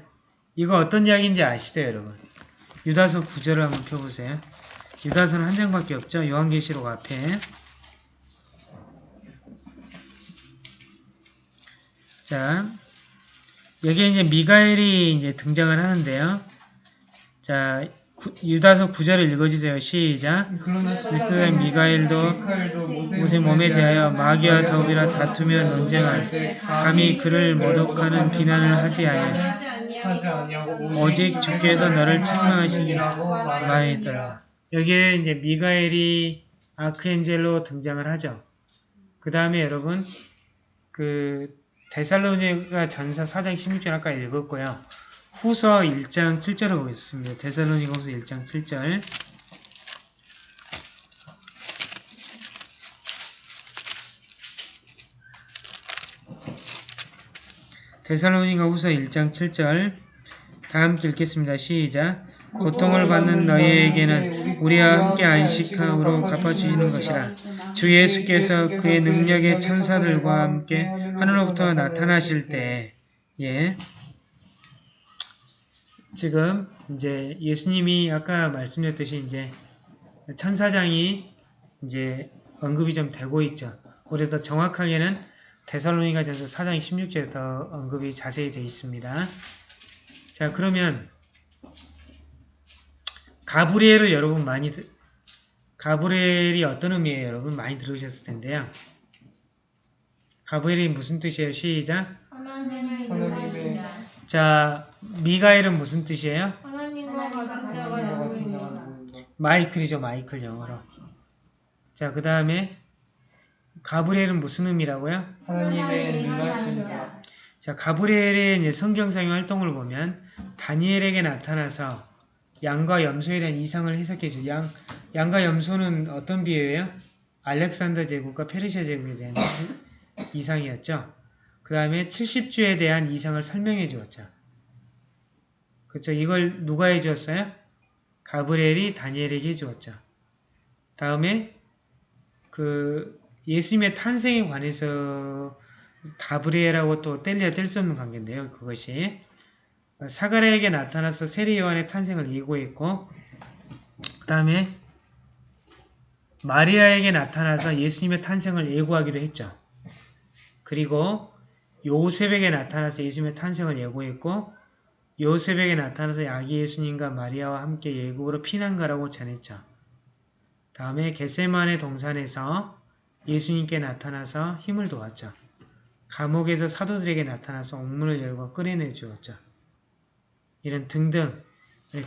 이거 어떤 이야기인지 아시죠, 여러분? 유다서 9절을 한번 펴보세요. 유다서는 한 장밖에 없죠. 요한계시록 앞에. 자, 여기에 이제 미가엘이 이제 등장을 하는데요. 자, 구- 유다서 9절을 읽어주세요. 시작. 그러나 이스라엘 미가엘도 모세 몸에 대하여 마귀와 더비라 다투며 논쟁할 때 감히 그를 모독하는 비난을 하지 아니하고 오직 주께서 너를 책망하시니라고 말했더라. 여기에 이제 미가엘이 아크엔젤로 등장을 하죠. 그 다음에 여러분 그 데살로니가 전서 4장 16절 아까 읽었고요. 후서 1장 7절을 보겠습니다. 데살로니가 후서 1장 7절 데살로니가 후서 1장 7절 다 함께 읽겠습니다. 시작 고통을 받는 너희에게는 우리와 함께 안식함으로 갚아주시는 것이라 주 예수께서 그의 능력의 천사들과 함께 하늘로부터 나타나실 때 예. 지금 이제 예수님이 아까 말씀드렸듯이 이제 천사장이 이제 언급이 좀 되고 있죠. 더 정확하게는 데살로니가전서 4장 16절에 더 언급이 자세히 되어 있습니다. 자 그러면 가브리엘을 여러분 많이 들- 가브리엘이 어떤 의미예요 여러분 많이 들으셨을 텐데요. 가브리엘이 무슨 뜻이에요? 시작. 하나님의 하나님의 인도하신 자. 자 미가엘은 무슨 뜻이에요? 하나님과 같은 자가? 마이클이죠 마이클 영어로. 자 그 다음에 가브리엘은 무슨 의미라고요? 하나님의 자. 자, 가브리엘의 성경상의 활동을 보면 다니엘에게 나타나서 양과 염소에 대한 이상을 해석해 줘. 양, 양과 염소는 어떤 비유예요? 알렉산더 제국과 페르시아 제국에 대한 이상이었죠. 그 다음에 70주에 대한 이상을 설명해 주었죠. 그렇죠. 이걸 누가 해 주었어요? 가브리엘이 다니엘에게 해 주었죠. 다음에 그 예수님의 탄생에 관해서 다브리엘하고 또 뗄래야 뗄 수 없는 관계인데요. 그것이 사가랴에게 나타나서 세례 요한의 탄생을 예고했고 그 다음에 마리아에게 나타나서 예수님의 탄생을 예고하기도 했죠. 그리고 요셉에게 나타나서 예수님의 탄생을 예고했고 요셉에게 나타나서 아기 예수님과 마리아와 함께 예국으로 피난가라고 전했죠. 다음에 겟세만의 동산에서 예수님께 나타나서 힘을 도왔죠. 감옥에서 사도들에게 나타나서 옥문을 열고 끌어내 주었죠. 이런 등등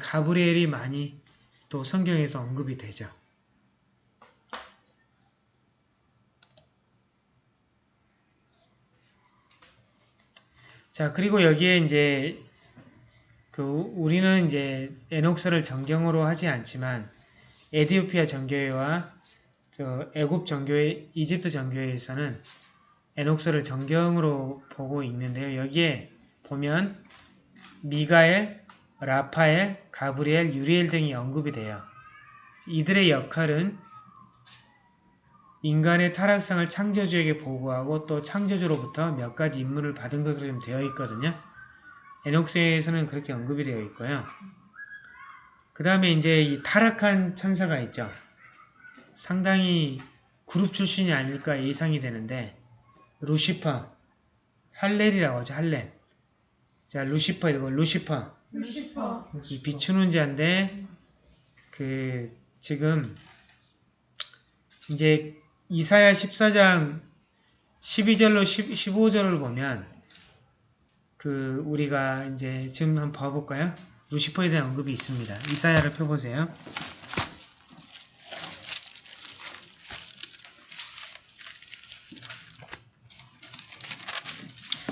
가브리엘이 많이 또 성경에서 언급이 되죠. 자 그리고 여기에 이제 그 우리는 이제 에녹서를 정경으로 하지 않지만 에디오피아 정교회와 저 애굽 정교회, 이집트 정교회에서는 에녹서를 정경으로 보고 있는데요. 여기에 보면 미가엘, 라파엘, 가브리엘, 유리엘 등이 언급이 돼요. 이들의 역할은 인간의 타락상을 창조주에게 보고하고 또 창조주로부터 몇 가지 임무를 받은 것으로 좀 되어 있거든요. 에녹스에서는 그렇게 언급이 되어 있고요. 그 다음에 이제 이 타락한 천사가 있죠. 상당히 그룹 출신이 아닐까 예상이 되는데 루시퍼, 할렐이라고 하죠. 할렐. 자, 루시퍼 이거 루시퍼. 루시퍼. 이 비추는 자인데 그 지금 이제 이사야 14장 12절로 15절을 보면 그 우리가 이제 지금 한번 봐볼까요? 루시퍼에 대한 언급이 있습니다. 이사야를 펴보세요.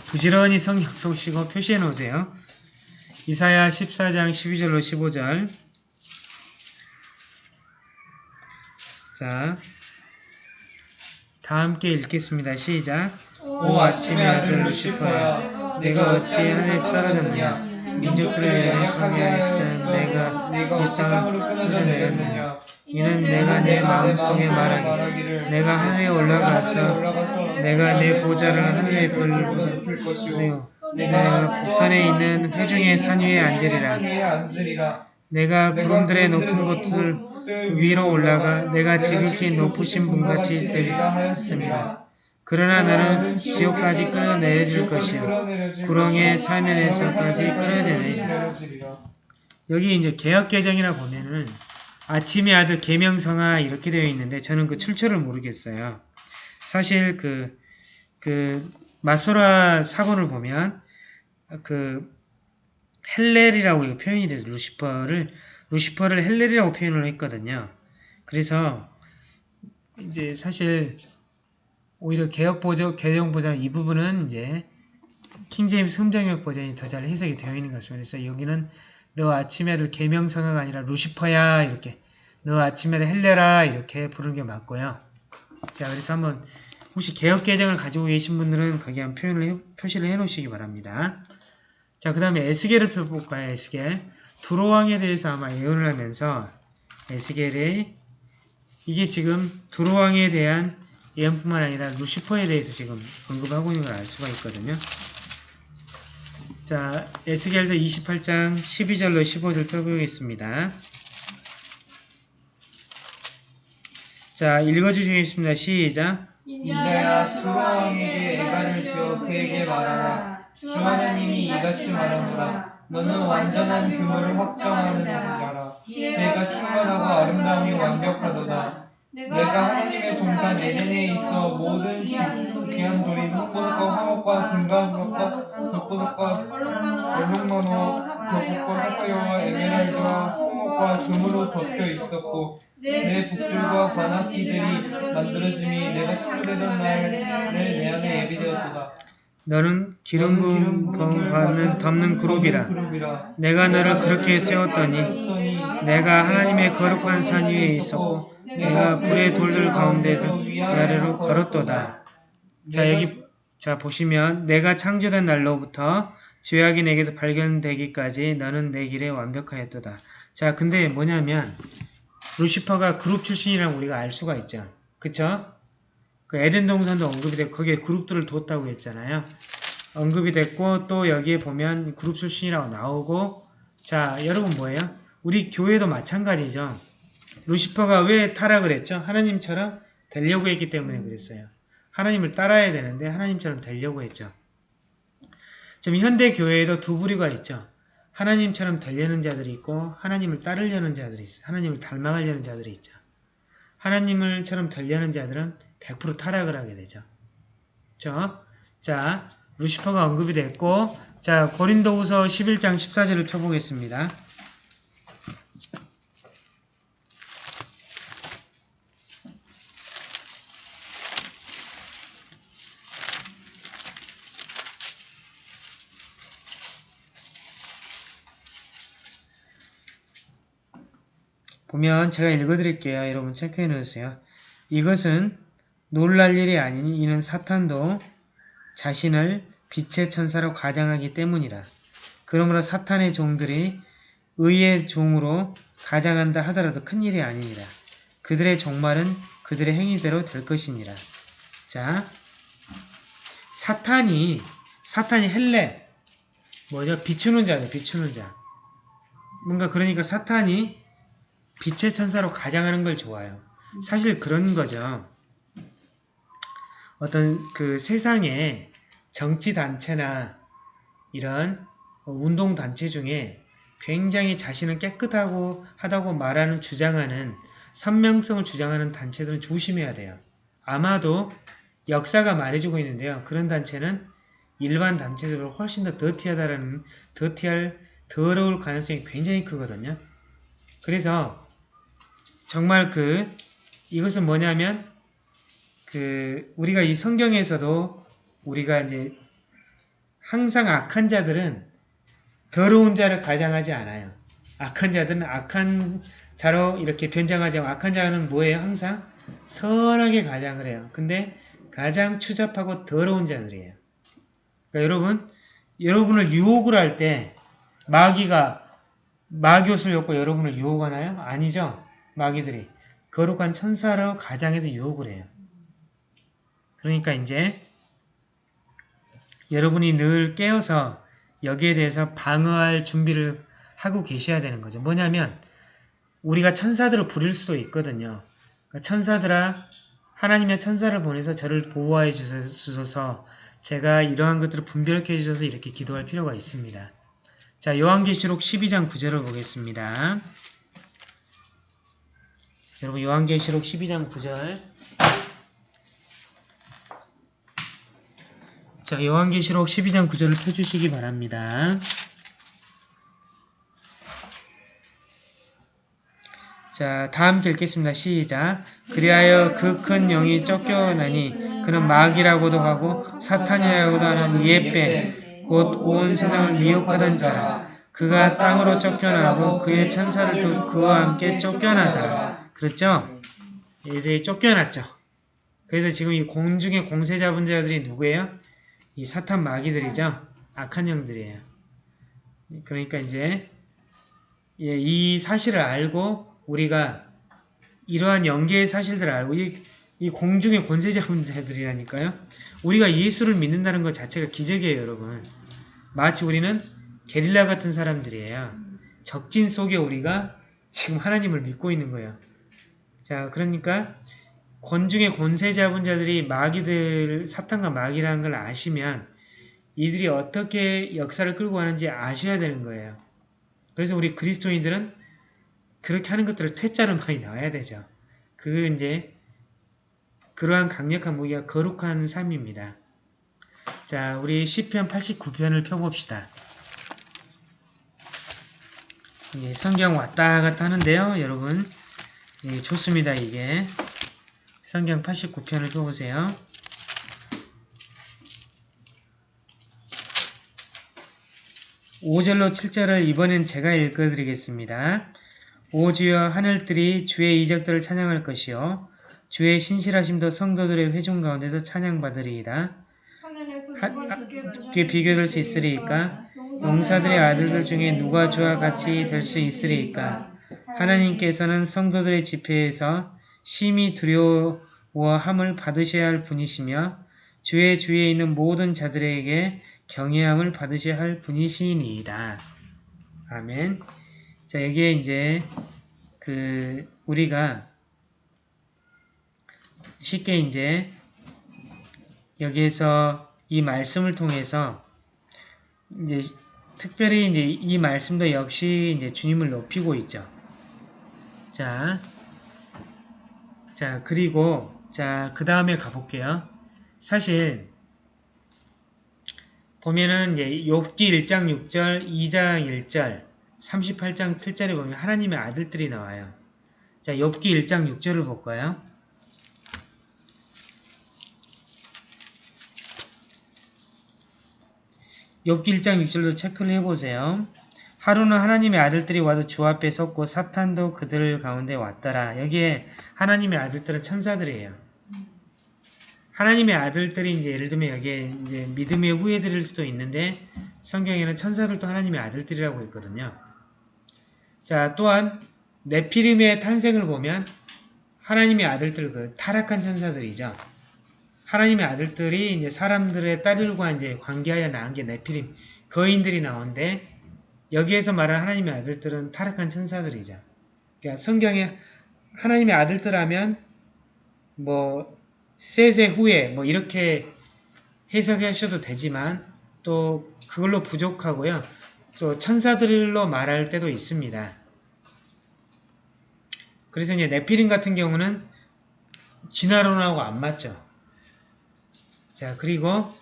부지런히 성경 펴시고 표시해 놓으세요. 이사야 14장 12절로 15절 자, 다 함께 읽겠습니다. 시작. 오 아침의 아들 루시퍼야 내가 어찌 하늘에서 떨어졌느냐? 민족들을 연약하게 하였던 내가 어찌 땅으로 끊어져 내렸느냐 이는 내가 내 마음속에 말하기를 내가 하늘에 올라가서 내가 내 보좌를 하늘에 불 불고 것이요 내가 북한에 있는 회중의 산 위에 앉으리라. 내가 구름들의 높은 곳들 위로 올라가 내가 지극히 높으신 분같이 되리라 하였습니다. 그러나 너는 지옥까지 끌어내려질 것이요 구렁의 사면에서까지 끌어내리라. 여기 이제 개역 개정이라 보면은 아침의 아들 계명성아 이렇게 되어 있는데 저는 그 출처를 모르겠어요. 사실 그, 그, 마소라 사본을 보면 그 헬렐이라고 표현이 돼서 루시퍼를 루시퍼를 헬렐이라고 표현을 했거든요. 그래서 이제 사실 오히려 개혁 보조 개정 보장 이 부분은 이제 킹제임스 흠정역 버전이 더 잘 해석이 되어 있는 것입니다. 그래서 여기는 너 아침에 아들 계명성아가 아니라 루시퍼야 이렇게 너 아침에 아들 헬레라 이렇게 부르는 게 맞고요. 자 그래서 한번 혹시 개혁 개정을 가지고 계신 분들은 거기 한 표현을 해- 표시를 해 놓으시기 바랍니다. 자 그 다음에 에스겔을 펴볼까요? 에스겔 두로왕에 대해서 아마 예언을 하면서 에스겔의 이게 지금 두로왕에 대한 예언뿐만 아니라 루시퍼에 대해서 지금 언급하고 있는 걸 알 수가 있거든요. 자, 에스겔서 28장 12절로 15절 펴보겠습니다. 자, 읽어주시겠습니다. 시작. 인자야 두로 왕에게 애가를 지어 그에게 말하라 주 하나님이 이같이 말하노라. 너는 완전한 규모를 확정하는 자라 지혜가 충만하고 아름다움이 완벽하도다. 내가 하나님의 동산 에덴에 있어 모든 시- 귀한 돌인 흑보석과 화목과 금강석과 덕보석과 얼룩만호 덕보석과 사파이어와 에메랄드와 홍옥과 금으로 덮여 있었고 내 북들과 관악기들이 만들어짐이 내가 식구되던 날에 내 안에 예비되었도다 너는 기름 부음 받는 덮는 그룹이라 내가 너를 그렇게 세웠더니 내가 하나님의 거룩한 산 위에 있었고 내가 불의 돌들 가운데서 아래로 걸었도다. 자 여기 자 보시면 내가 창조된 날로부터 죄악이 내게서 발견되기까지 너는 내 길에 완벽하였도다. 자 근데 뭐냐면 루시퍼가 그룹 출신이라고 우리가 알 수가 있죠. 그쵸? 그 에덴 동산도 언급이 됐고 거기에 그룹들을 뒀다고 했잖아요. 언급이 됐고 또 여기에 보면 그룹 출신이라고 나오고 자 여러분 뭐예요? 우리 교회도 마찬가지죠. 루시퍼가 왜 타락을 했죠? 하나님처럼 되려고 했기 때문에 그랬어요. 하나님을 따라야 되는데 하나님처럼 되려고 했죠. 지금 현대 교회에도 두 부류가 있죠. 하나님처럼 되려는 자들이 있고 하나님을 따르려는 자들이 있어요. 하나님을 닮아가려는 자들이 있죠. 하나님을처럼 되려는 자들은 100% 타락을 하게 되죠. 그렇죠? 자, 루시퍼가 언급이 됐고 자, 고린도후서 11장 14절을 펴보겠습니다. 보면 제가 읽어드릴게요. 여러분 체크해 놓으세요. 이것은 놀랄 일이 아니니 이는 사탄도 자신을 빛의 천사로 가장하기 때문이라. 그러므로 사탄의 종들이 의의 종으로 가장한다 하더라도 큰 일이 아니니라. 그들의 종말은 그들의 행위대로 될 것이니라. 자, 사탄이 사탄이 헬레 뭐죠? 비추는 자죠. 비추는 자. 뭔가 그러니까 사탄이 빛의 천사로 가장하는 걸 좋아요. 사실 그런 거죠. 어떤 그 세상에 정치 단체나 이런 운동 단체 중에 굉장히 자신은 깨끗하고 하다고 말하는 주장하는 선명성을 주장하는 단체들은 조심해야 돼요. 아마도 역사가 말해주고 있는데요. 그런 단체는 일반 단체들보다 훨씬 더 더티하다라는 더티할 더러울 가능성이 굉장히 크거든요. 그래서 정말 그 이것은 뭐냐면 그 우리가 이 성경에서도 우리가 이제 항상 악한 자들은 더러운 자를 가장하지 않아요. 악한 자들은 악한 자로 이렇게 변장하지 않고 악한 자는 뭐예요? 항상 선하게 가장을 해요. 근데 가장 추잡하고 더러운 자들이에요. 그러니까 여러분, 여러분을 유혹을 할 때 마귀가 마귀옷을 입고 여러분을 유혹하나요? 아니죠. 마귀들이 거룩한 천사로 가장해서 유혹을 해요. 그러니까 이제 여러분이 늘 깨어서 여기에 대해서 방어할 준비를 하고 계셔야 되는 거죠. 뭐냐면 우리가 천사들을 부릴 수도 있거든요. 그러니까 천사들아 하나님의 천사를 보내서 저를 보호해 주셔서 제가 이러한 것들을 분별케 해주셔서 이렇게 기도할 필요가 있습니다. 자, 요한계시록 12장 9절을 보겠습니다. 여러분 요한계시록 12장 9절 자 요한계시록 12장 9절을 펴주시기 바랍니다. 자, 다 함께 읽겠습니다. 시작. 그리하여 그 큰 영이 쫓겨나니 그는 마귀라고도 하고 사탄이라고도 하는 옛뱀 곧온 세상을 미혹하던 자라. 그가 땅으로 쫓겨나고 그의 천사들도 그와 함께 쫓겨나더라. 그렇죠? 이제 쫓겨났죠. 그래서 지금 이 공중의 공세 잡은 자들이 누구예요? 이 사탄 마귀들이죠. 악한 영들이에요. 그러니까 이제 예, 이 사실을 알고 우리가 이러한 연계의 사실들을 알고 이, 이 공중의 권세 잡은 자들이라니까요. 우리가 예수를 믿는다는 것 자체가 기적이에요, 여러분. 마치 우리는 게릴라 같은 사람들이에요. 적진 속에 우리가 지금 하나님을 믿고 있는 거예요. 자, 그러니까 권중의 권세 잡은 자들이 마귀들, 사탄과 마귀라는 걸 아시면 이들이 어떻게 역사를 끌고 가는지 아셔야 되는 거예요. 그래서 우리 그리스도인들은 그렇게 하는 것들을 퇴짜로 많이 나와야 되죠. 그 이제 그러한 강력한 무기가 거룩한 삶입니다. 자, 우리 시편 89편을 펴봅시다. 예, 성경 왔다 갔다 하는데요, 여러분. 예, 좋습니다, 이게. 성경 89편을 펴보세요. 오절로 7절을 이번엔 제가 읽어드리겠습니다. 오 주여 하늘들이 주의 이적들을 찬양할 것이요 주의 신실하심도 성도들의 회중 가운데서 찬양받으리이다. 하늘에서 하- 누가 하- 주께 주께 비교될 수 있으리이까? 용사들의 아들들 중에 누가 주와 같이 될 수 있으리이까? 하나님께서는 성도들의 집회에서 심히 두려워함을 받으셔야 할 분이시며 주의 주위에 있는 모든 자들에게 경외함을 받으셔야 할 분이시니이다. 아멘. 자, 여기에 이제 그 우리가 쉽게 이제 여기에서 이 말씀을 통해서 이제 특별히 이제 이 말씀도 역시 이제 주님을 높이고 있죠. 자, 자 그리고 자 그 다음에 가볼게요. 사실 보면은 이제 욥기 1장 6절, 2장 1절, 38장 7절에 보면 하나님의 아들들이 나와요. 자, 욥기 1장 6절을 볼까요? 욥기 1장 6절도 체크를 해보세요. 하루는 하나님의 아들들이 와서 주 앞에 섰고 사탄도 그들 가운데 왔더라. 여기에 하나님의 아들들은 천사들이에요. 하나님의 아들들이 이제 예를 들면 여기에 이제 믿음의 후예들일 수도 있는데 성경에는 천사들도 하나님의 아들들이라고 있거든요. 자, 또한 네피림의 탄생을 보면 하나님의 아들들 그 타락한 천사들이죠. 하나님의 아들들이 이제 사람들의 딸들과 이제 관계하여 낳은 게 네피림 거인들이 나오는데 여기에서 말하는 하나님의 아들들은 타락한 천사들이죠. 그러니까 성경에 하나님의 아들들 하면 뭐 세세 후에 뭐 이렇게 해석하셔도 되지만 또 그걸로 부족하고요. 또 천사들로 말할 때도 있습니다. 그래서 이제 네피림 같은 경우는 진화론하고 안 맞죠. 자, 그리고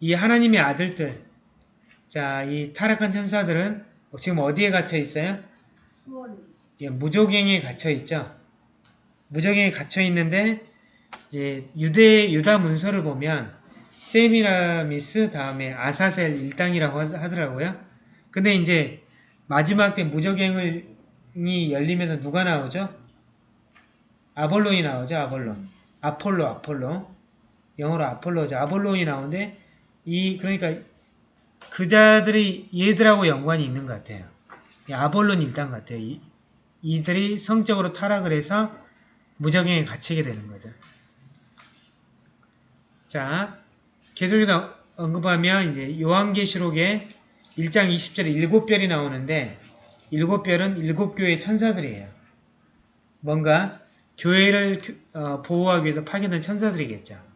이 하나님의 아들들, 자, 이 타락한 천사들은 지금 어디에 갇혀 있어요? 예, 무조갱에 갇혀 있죠. 무조갱에 갇혀 있는데 이제 유대 유다 문서를 보면 세미라미스 다음에 아사셀 일당이라고 하- 하더라고요. 근데 이제 마지막 때 무적행이 열리면서 누가 나오죠? 아볼론이 나오죠. 아볼론. 아폴로 아폴로. 영어로 아폴로죠. 아볼론이 나오는데 이 그러니까 그 자들이 얘들하고 연관이 있는 것 같아요. 이 아볼론 일당 같아요. 이, 이들이 성적으로 타락을 해서 무적행에 갇히게 되는 거죠. 자, 계속해서 언급하면 이제 요한계시록에 1장 20절에 일곱 별이 나오는데 일곱 별은 일곱 교회의 천사들이에요. 뭔가 교회를 어, 보호하기 위해서 파견된 천사들이겠죠.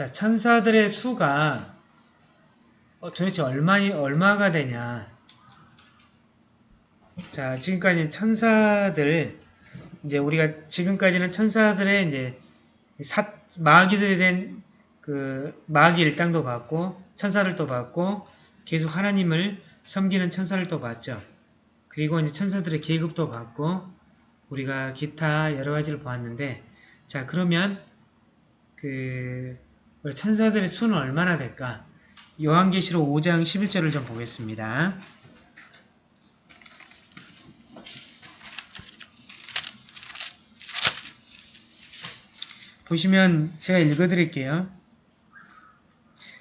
자, 천사들의 수가 어, 도대체 얼마, 얼마가 되냐. 자, 지금까지 천사들, 이제 우리가 지금까지는 천사들의 이제 사, 마귀들이 된 그 마귀 일당도 봤고, 천사들도 봤고, 계속 하나님을 섬기는 천사들도 봤죠. 그리고 이제 천사들의 계급도 봤고, 우리가 기타 여러 가지를 보았는데, 자, 그러면 그 천사들의 수는 얼마나 될까? 요한계시록 5장 11절을 좀 보겠습니다. 보시면 제가 읽어드릴게요.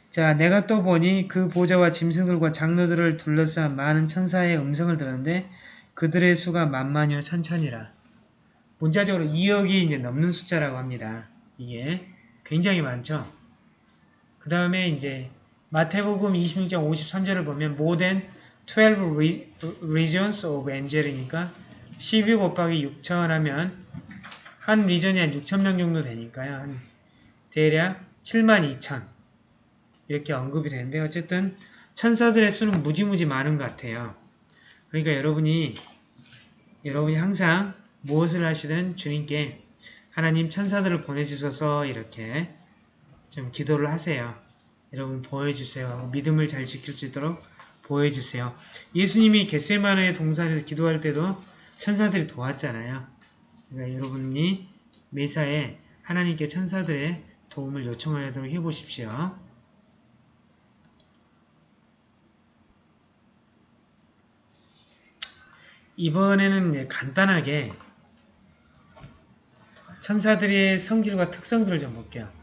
자, 내가 또 보니 그 보좌와 짐승들과 장로들을 둘러싼 많은 천사의 음성을 들었는데 그들의 수가 만만이요 천천이라. 문자적으로 2억이 이제 넘는 숫자라고 합니다. 이게 굉장히 많죠. 그 다음에 이제 마태복음 26장 53절을 보면 than 12 re- regions of angel이니까 12 곱하기 6천 하면 한 리전이 한 6천 명 정도 되니까요. 한 대략 7만 2천 이렇게 언급이 되는데 어쨌든 천사들의 수는 무지무지 많은 것 같아요. 그러니까 여러분이 여러분이 항상 무엇을 하시든 주님께 하나님 천사들을 보내주셔서 이렇게 좀 기도를 하세요. 여러분 보여주세요. 믿음을 잘 지킬 수 있도록 보여주세요. 예수님이 겟세마네의 동산에서 기도할 때도 천사들이 도왔잖아요. 그러니까 여러분이 매사에 하나님께 천사들의 도움을 요청하도록 해보십시오. 이번에는 간단하게 천사들의 성질과 특성들을 좀 볼게요.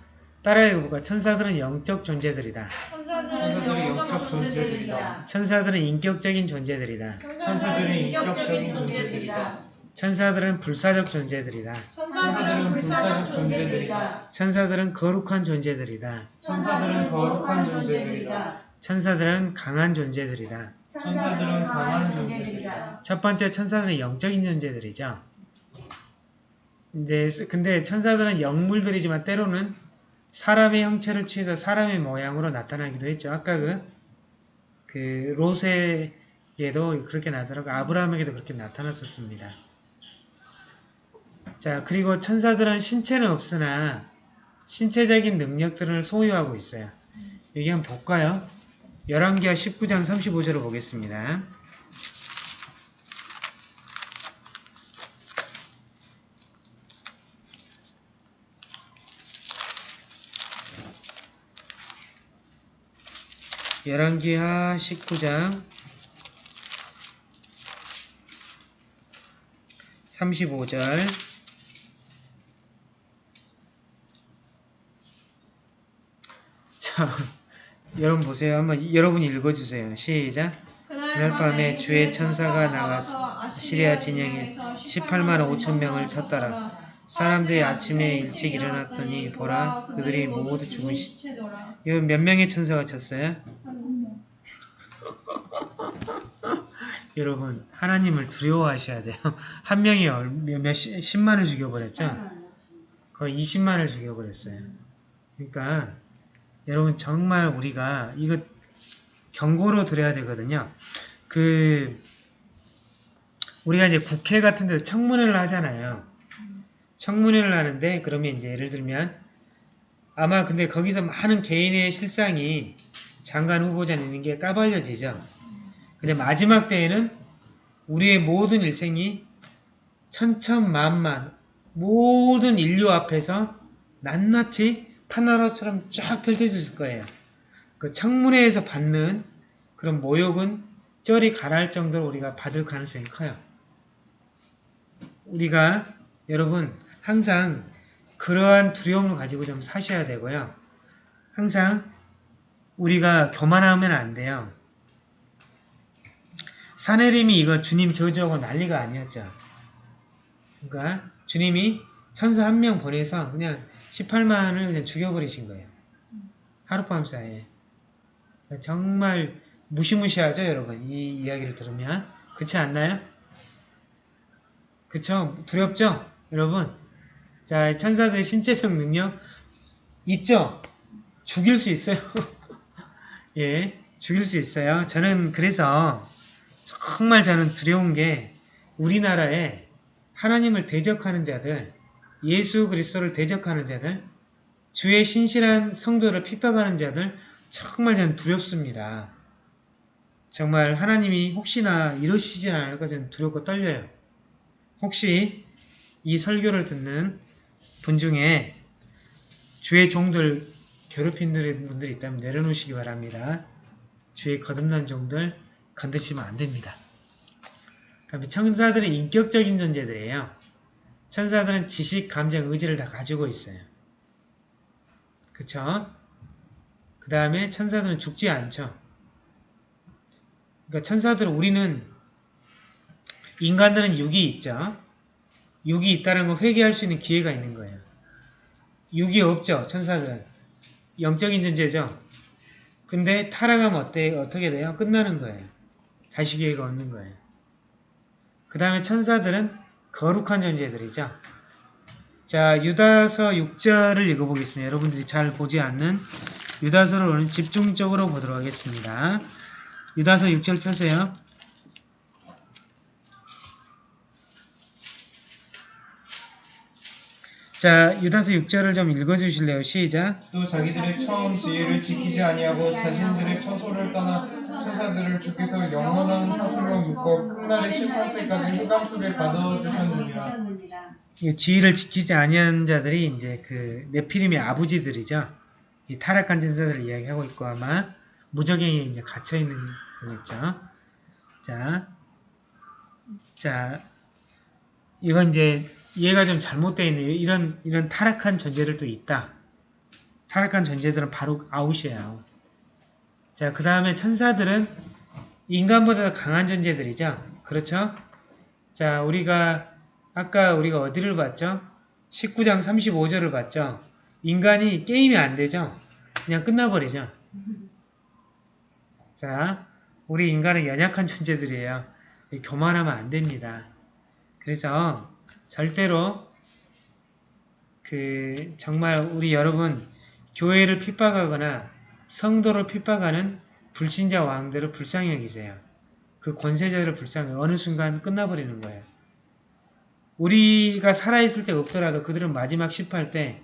따라 읽어볼까? 천사들은 영적 존재들이다. 천사들은 영적 존재들이다. 천사들은 인격적인 존재들이다. 천사들은 인격적인 존재들이다. 천사들은 불사적 존재들이다. 천사들은 불사적 존재들이다. 천사들은 거룩한 존재들이다. 천사들은 거룩한 존재들이다. 천사들은 강한 존재들이다. 천사들은 강한 존재들이다. 첫 번째 천사들은 영적인 존재들이죠. 이제 근데 천사들은 영물들이지만 때로는 사람의 형체를 취해서 사람의 모양으로 나타나기도 했죠. 아까 그, 그 로세에도 그렇게 나타나고 아브라함에게도 그렇게 나타났었습니다. 자 그리고 천사들은 신체는 없으나 신체적인 능력들을 소유하고 있어요. 여기 한번 볼까요? 11기하 19장 35절을 보겠습니다. 열왕기하 19장 35절 자, 여러분 보세요. 한번 여러분이 읽어주세요. 시작. 그날 밤에 주의 천사가 나가서 아시리아 진영에서 18만 5천 명을 쳤더라. 사람들이 아침에 일찍 일어났더니 보라 그들이 모두 죽은 시 시체더라. 이거 몇 명의 천사가 쳤어요? 여러분 하나님을 두려워하셔야 돼요. 한 명이 얼- 몇, 몇 시- 10만을 죽여버렸죠? 거의 20만을 죽여버렸어요. 그러니까 여러분 정말 우리가 이거 경고로 드려야 되거든요. 그 우리가 이제 국회 같은 데서 청문회를 하잖아요. 청문회를 하는데 그러면 이제 예를 들면 아마 근데 거기서 많은 개인의 실상이 장관 후보자 있는 게 까발려지죠. 근데 마지막 때에는 우리의 모든 일생이 천천만만 모든 인류 앞에서 낱낱이 파나라처럼 쫙 펼쳐질 거예요. 그 청문회에서 받는 그런 모욕은 쩔이 가라할 정도로 우리가 받을 가능성이 커요. 우리가 여러분 항상 그러한 두려움을 가지고 좀 사셔야 되고요. 항상 우리가 교만하면 안 돼요. 사내림이 이거 주님 저주하고 난리가 아니었죠. 그러니까 주님이 천사 한 명 보내서 그냥 18만을 그냥 죽여버리신 거예요. 하룻밤 사이에. 정말 무시무시하죠, 여러분. 이 이야기를 들으면. 그렇지 않나요? 그쵸? 두렵죠? 여러분. 자, 천사들의 신체적 능력 있죠? 죽일 수 있어요. 예, 죽일 수 있어요. 저는 그래서 정말 저는 두려운 게 우리나라에 하나님을 대적하는 자들, 예수 그리스도를 대적하는 자들, 주의 신실한 성도를 핍박하는 자들 정말 저는 두렵습니다. 정말 하나님이 혹시나 이러시지 않을까 저는 두렵고 떨려요. 혹시 이 설교를 듣는 분 중에 주의 종들 괴롭힌 분들이 있다면 내려놓으시기 바랍니다. 주의 거듭난 종들 건드시면 안 됩니다. 그다음에 천사들은 인격적인 존재들이에요. 천사들은 지식, 감정, 의지를 다 가지고 있어요. 그쵸? 그 다음에 천사들은 죽지 않죠. 그러니까 천사들은 우리는 인간들은 육이 있죠. 육이 있다는 걸 회개할 수 있는 기회가 있는 거예요. 육이 없죠. 천사들은. 영적인 존재죠. 근데 타락하면 어때, 어떻게 돼요? 끝나는 거예요. 다시 기회가 없는 거예요. 그 다음에 천사들은 거룩한 존재들이죠. 자, 유다서 6절을 읽어보겠습니다. 여러분들이 잘 보지 않는 유다서를 오늘 집중적으로 보도록 하겠습니다. 유다서 6절 펴세요. 자, 유다서 6절을 좀 읽어주실래요? 시작. 또 자기들의 처음 지혜를 지키지 아니하고 자신들의 처소를 떠나 천사들을 주께서 영원한 사슬로 묶어 끝날의 심판 때까지 흑암 속에 가둬 주셨느니라. 이 지위를 지키지 아니하는 자들이 이제 그 네피림의 아버지들이죠. 이 타락한 천사들을 이야기하고 있고 아마 무저갱에 이제 갇혀 있는 거겠죠. 자, 자, 이건 이제 이해가 좀 잘못되어 있네요. 이런 이런 타락한 존재들도 있다. 타락한 존재들은 바로 out이에요. out. 자, 그 다음에 천사들은 인간보다 더 강한 존재들이죠. 그렇죠? 자, 우리가 아까 우리가 어디를 봤죠? 19장 35절을 봤죠? 인간이 게임이 안 되죠? 그냥 끝나버리죠? 자, 우리 인간은 연약한 존재들이에요. 교만하면 안 됩니다. 그래서 절대로 그 정말 우리 여러분 교회를 핍박하거나 성도를 핍박하는 불신자 왕들을 불쌍히 여기세요. 그 권세자들을 불쌍히 어느 순간 끝나버리는 거예요. 우리가 살아있을 때 없더라도 그들은 마지막 10할 때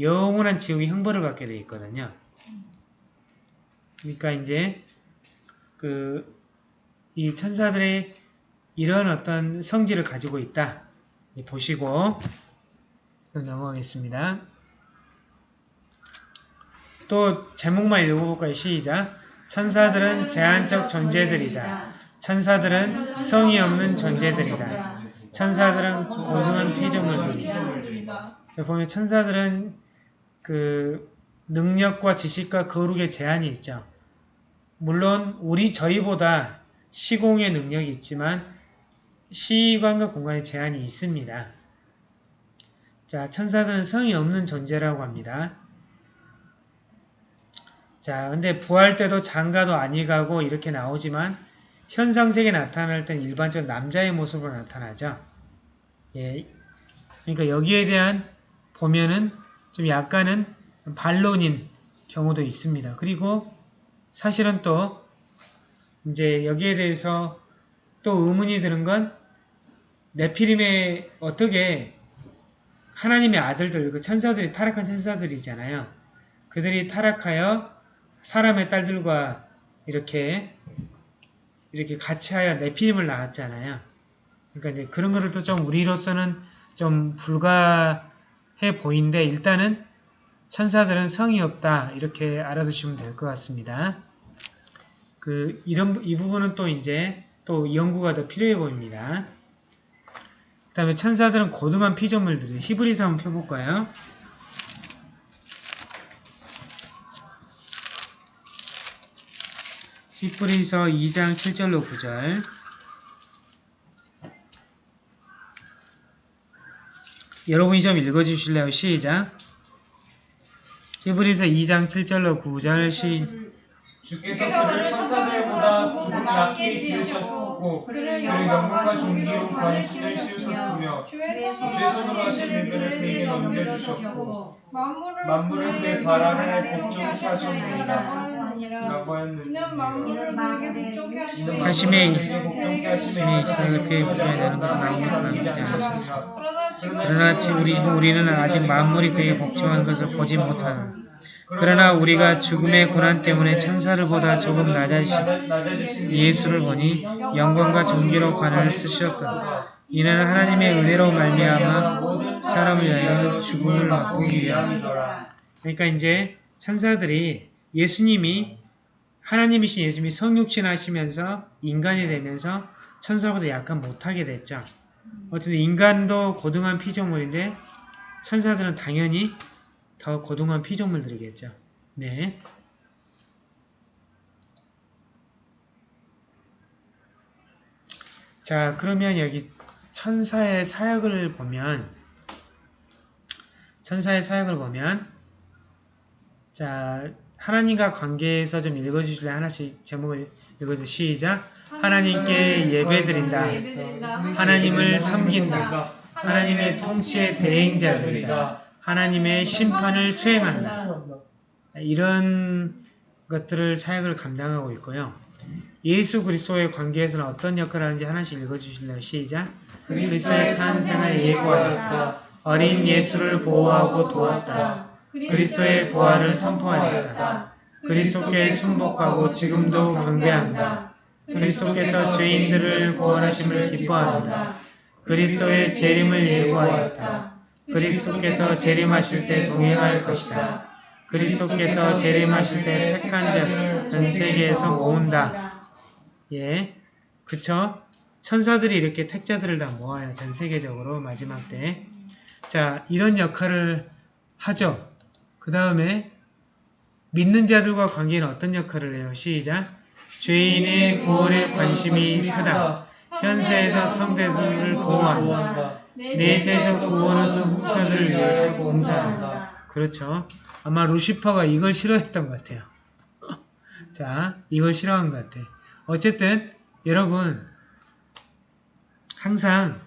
영원한 지옥의 형벌을 받게 돼 있거든요. 그러니까 이제 그 이 천사들의 이런 어떤 성질을 가지고 있다. 보시고 넘어가겠습니다. 또 제목만 읽어볼까요? 시작. 천사들은 제한적 존재들이다. 천사들은 성이 없는 존재들이다. 천사들은 고등한 피조물들이다. 자, 보면 천사들은 그 능력과 지식과 거룩의 제한이 있죠. 물론 우리 저희보다 시공의 능력이 있지만 시간과 공간의 제한이 있습니다. 자, 천사들은 성이 없는 존재라고 합니다. 자, 근데 부활 때도 장가도 아니 가고 이렇게 나오지만 현상세계 나타날 땐 일반적으로 남자의 모습으로 나타나죠. 예. 그러니까 여기에 대한 보면은 좀 약간은 반론인 경우도 있습니다. 그리고 사실은 또 이제 여기에 대해서 또 의문이 드는 건 네피림의 어떻게 하나님의 아들들, 그 천사들이 타락한 천사들이잖아요. 그들이 타락하여 사람의 딸들과 이렇게 이렇게 같이 하여 네피림을 낳았잖아요. 그러니까 이제 그런 거를 또 좀 우리로서는 좀 불가해 보이는데 일단은 천사들은 성이 없다 이렇게 알아두시면 될 것 같습니다. 그 이런 이 부분은 또 이제 또 연구가 더 필요해 보입니다. 그 다음에 천사들은 고등한 피조물들이 히브리서 한번 펴볼까요? 히브리서 2장 7절로 9절 여러분이 좀 읽어주실래요? 시작 히브리서 2장 7절로 9절 시 주께서 천사들 조금 낮게 지으셨고 그를 영광과 존귀로 관신을 씌우셨으며 주의 손으로 하신 일들을 그에게 넘겨주셨고 만물을 그의 아래 복종케 하셨느니라. 이는 만물을 복종케 있어 그의 복종에 것은 아무것도 남기지 그러나 우리, 우리는 아직 만물이 그에게 복종한 것을 보지 못하는 그러나 우리가 죽음의 고난 때문에 천사를 보다 조금 낮아지신 예수를 보니 영광과 존귀로 관을 쓰셨다. 이는 하나님의 은혜로 말미암아 사람을 위하여 죽음을 맛보기 위함이더라. 그러니까 이제 천사들이 예수님이 하나님이신 예수님이 성육신 하시면서 인간이 되면서 천사보다 약간 못하게 됐죠. 어쨌든 인간도 고등한 피조물인데 천사들은 당연히 더 고등한 피조물들이겠죠. 네. 자, 그러면 여기 천사의 사역을 보면 천사의 사역을 보면 자, 하나님과 관계에서 좀 읽어주실래? 하나씩 제목을 읽어주세요. 시작. 하나님께 예배드린다. 하나님을 섬긴다. 하나님의 통치의 대행자들이다. 하나님의 심판을 수행한다. 이런 것들을 사역을 감당하고 있고요. 예수 그리스도의 관계에서는 어떤 역할을 하는지 하나씩 읽어주실래요? 시작. 그리스도의 탄생을 예고하였다. 어린 예수를 보호하고 도왔다. 그리스도의 부활을 선포하였다. 그리스도께 순복하고 지금도 경배한다. 그리스도께서 죄인들을 구원하심을 기뻐한다. 그리스도의 재림을 예고하였다. 그리스도께서 재림하실 때 동행할 것이다. 그리스도께서 재림하실 때 택한 자를 전 세계에서 모은다. 예, 그쵸? 천사들이 이렇게 택자들을 다 모아요. 전 세계적으로 마지막 때. 자, 이런 역할을 하죠. 그 다음에 믿는 자들과 관계는 어떤 역할을 해요? 시작. 죄인의 구원에 관심이 크다. 현세에서 성대들을 보호한다. 내세에서 구원하서 후사들을 위해서 봉사한다. 그렇죠. 아마 루시퍼가 이걸 싫어했던 것 같아요. 자, 이걸 싫어한 것 같아. 어쨌든 여러분 항상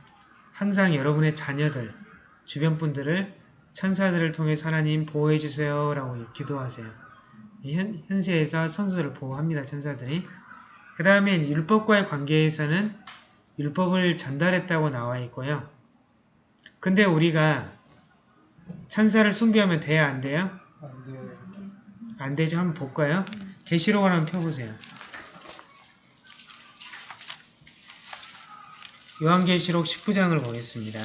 항상 여러분의 자녀들, 주변 분들을 천사들을 통해 하나님 보호해 주세요 라고 기도하세요. 현, 현세에서 성도들을 보호합니다. 천사들이. 그 다음에 율법과의 관계에서는 율법을 전달했다고 나와 있고요. 근데 우리가 천사를 숭배하면 돼야 안 돼요? 안 되죠? 한번 볼까요? 계시록을 한번 펴보세요. 요한계시록 19장을 보겠습니다.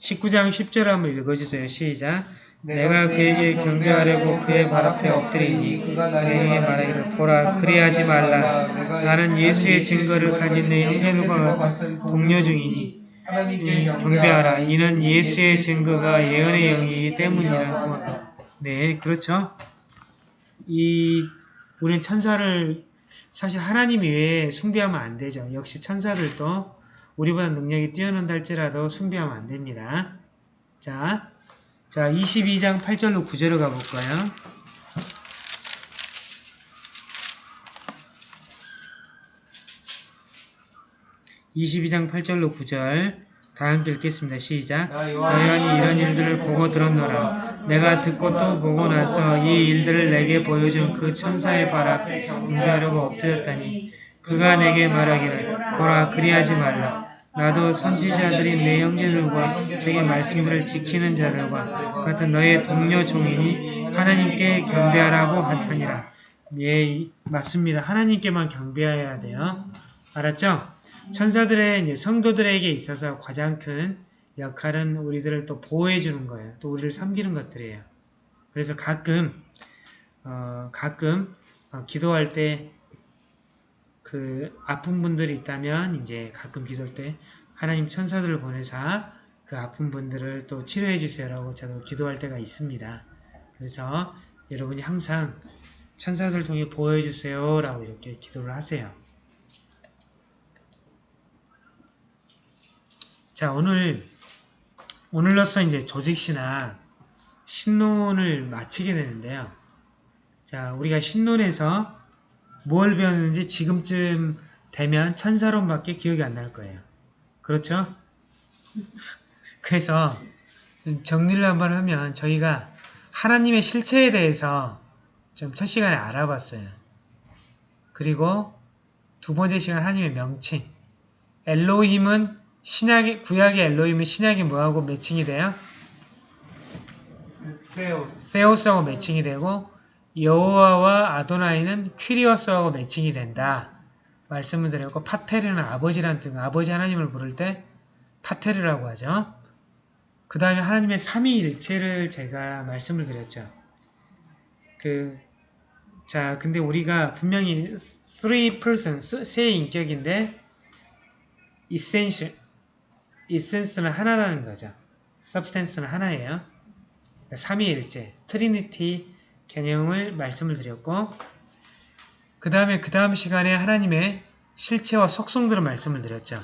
(19장 10절) 한번 읽어주세요. 시작. 내가 그에게 경배하려고 그의 발 앞에 엎드리니 그에게 말하기를 보라 그리하지 말라. 나는 예수의 증거를 가진 내 형제들과 동료 중이니 경배하라. 이는 예수의 증거가 예언의 영이기 때문이라고 네 그렇죠? 이 우리는 천사를 사실 하나님 외에 숭배하면 안 되죠. 역시 천사들도 우리보다 능력이 뛰어난다 할지라도 숭배하면 안 됩니다. 자 자, 22장 8절로 9절로 가볼까요? (22장 8절로 9절) 다 함께 읽겠습니다. 시작. 나 요한이 이런 일들을 보고 들었노라. 내가 듣고 또 보고 나서 이 일들을 내게 보여준 그 천사의 발 앞에 경배하려고 엎드렸다니 그가 내게 말하기를 보라 그리하지 말라. 나도 선지자들이 내 형제들과 제게 말씀들을 지키는 자들과 같은 너의 동료 종이니 하나님께 경배하라고 하더니라. 예, 맞습니다. 하나님께만 경배해야 돼요. 알았죠? 천사들의 성도들에게 있어서 가장 큰 역할은 우리들을 또 보호해 주는 거예요. 또 우리를 섬기는 것들이에요. 그래서 가끔 어, 가끔 어, 기도할 때 그 아픈 분들이 있다면 이제 가끔 기도할 때 하나님 천사들을 보내서 그 아픈 분들을 또 치료해 주세요라고 저도 기도할 때가 있습니다. 그래서 여러분이 항상 천사들 통해 보호해 주세요라고 이렇게 기도를 하세요. 자 오늘 오늘로써 이제 조직시나 신론을 마치게 되는데요. 자 우리가 신론에서 뭘 배웠는지 지금쯤 되면 천사론밖에 기억이 안 날 거예요. 그렇죠? 그래서 정리를 한번 하면 저희가 하나님의 실체에 대해서 좀 첫 시간에 알아봤어요. 그리고 두 번째 시간 하나님의 명칭. 엘로힘은 신약의 구약의 엘로힘은 신약이 뭐하고 매칭이 돼요? 세오스. 세오스하고 매칭이 되고 여호와와 아도나이는 퀴리어스하고 매칭이 된다. 말씀을 드렸고 파테르는 아버지란 뜻, 아버지 하나님을 부를 때 파테르라고 하죠. 그 다음에 하나님의 삼위일체를 제가 말씀을 드렸죠. 그, 자, 근데 우리가 분명히 three persons, 세 인격인데 essential, essence는 하나라는 거죠. substance는 하나예요. 삼위일체, trinity 개념을 말씀을 드렸고 그 다음에 그 다음 시간에 하나님의 실체와 속성들을 말씀을 드렸죠.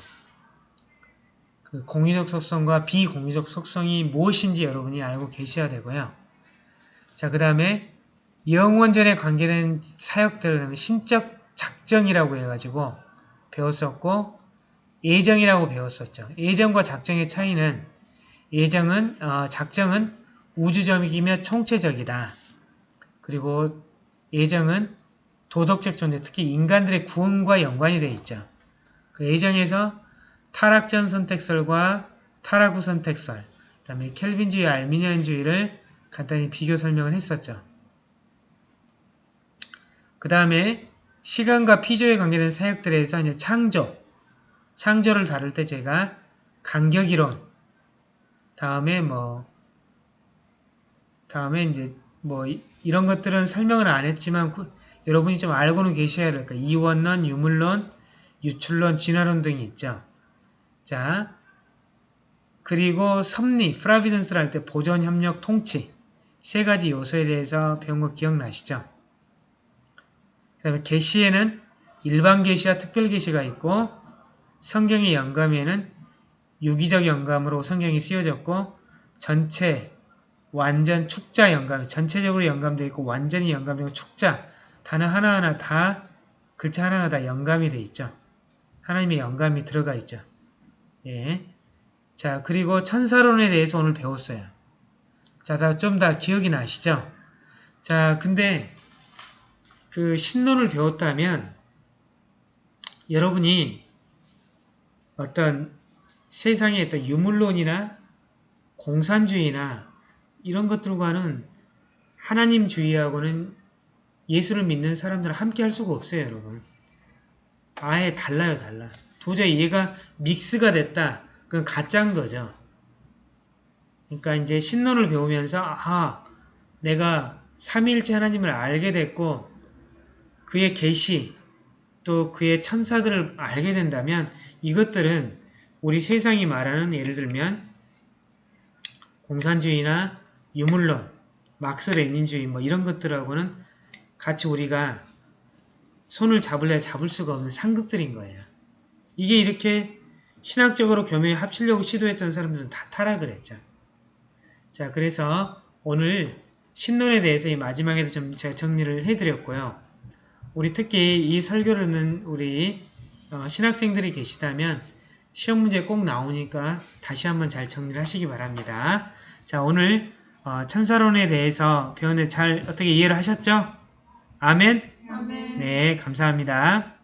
그 공유적 속성과 비공유적 속성이 무엇인지 여러분이 알고 계셔야 되고요. 자, 그 다음에 영원전에 관계된 사역들, 그 다음에 신적 작정이라고 해가지고 배웠었고, 예정이라고 배웠었죠. 예정과 작정의 차이는, 예정은, 어, 작정은 우주적이며 총체적이다. 그리고 예정은 도덕적 존재, 특히 인간들의 구원과 연관이 되어 있죠. 그 예정에서 타락전 선택설과 타락 후 선택설, 그 다음에 켈빈주의, 알미니안주의를 간단히 비교 설명을 했었죠. 그 다음에 시간과 피조에 관계된 사역들에서 이제 창조, 창조를 다룰 때 제가 간격이론, 다음에 뭐, 다음에 이제 뭐 이- 이런 것들은 설명을 안 했지만 구- 여러분이 좀 알고는 계셔야 될 거예요. 이원론, 유물론, 유출론, 진화론 등이 있죠. 자, 그리고 섭리, 프라비던스를 할 때 보존, 협력, 통치 세 가지 요소에 대해서 배운 거 기억나시죠? 그 다음에 계시에는 일반 계시와 특별 계시가 있고 성경의 영감에는 유기적 영감으로 성경이 쓰여졌고 전체 완전 축자 영감, 전체적으로 영감되어 있고 완전히 영감되고 축자 단어 하나하나 다 글자 하나하나 다 영감이 되어 있죠. 하나님의 영감이 들어가 있죠. 예. 자, 그리고 천사론에 대해서 오늘 배웠어요. 자, 다좀다 기억이 나시죠? 자, 근데 그 신론을 배웠다면 여러분이 어떤 세상의 어떤 유물론이나 공산주의나 이런 것들과는 하나님 주의하고는 예수를 믿는 사람들은 함께 할 수가 없어요, 여러분. 아예 달라요, 달라. 도저히 얘가 믹스가 됐다. 그건 가짜인 거죠. 그러니까 이제 신론을 배우면서 아, 내가 삼위일체 하나님을 알게 됐고 그의 계시 또 그의 천사들을 알게 된다면 이것들은 우리 세상이 말하는 예를 들면 공산주의나 유물론, 막스 레닌주의 뭐 이런 것들하고는 같이 우리가 손을 잡을래 잡을 수가 없는 상극들인 거예요. 이게 이렇게 신학적으로 교묘에 합치려고 시도했던 사람들은 다 타락을 했죠. 자, 그래서 오늘 신론에 대해서 이 마지막에도 좀 제가 정리를 해드렸고요. 우리 특히 이 설교를 우리 어, 신학생들이 계시다면 시험 문제 꼭 나오니까 다시 한번 잘 정리를 하시기 바랍니다. 자, 오늘 어, 천사론에 대해서 배웠는데 잘 어떻게 이해를 하셨죠? 아멘? 아멘. 네, 감사합니다.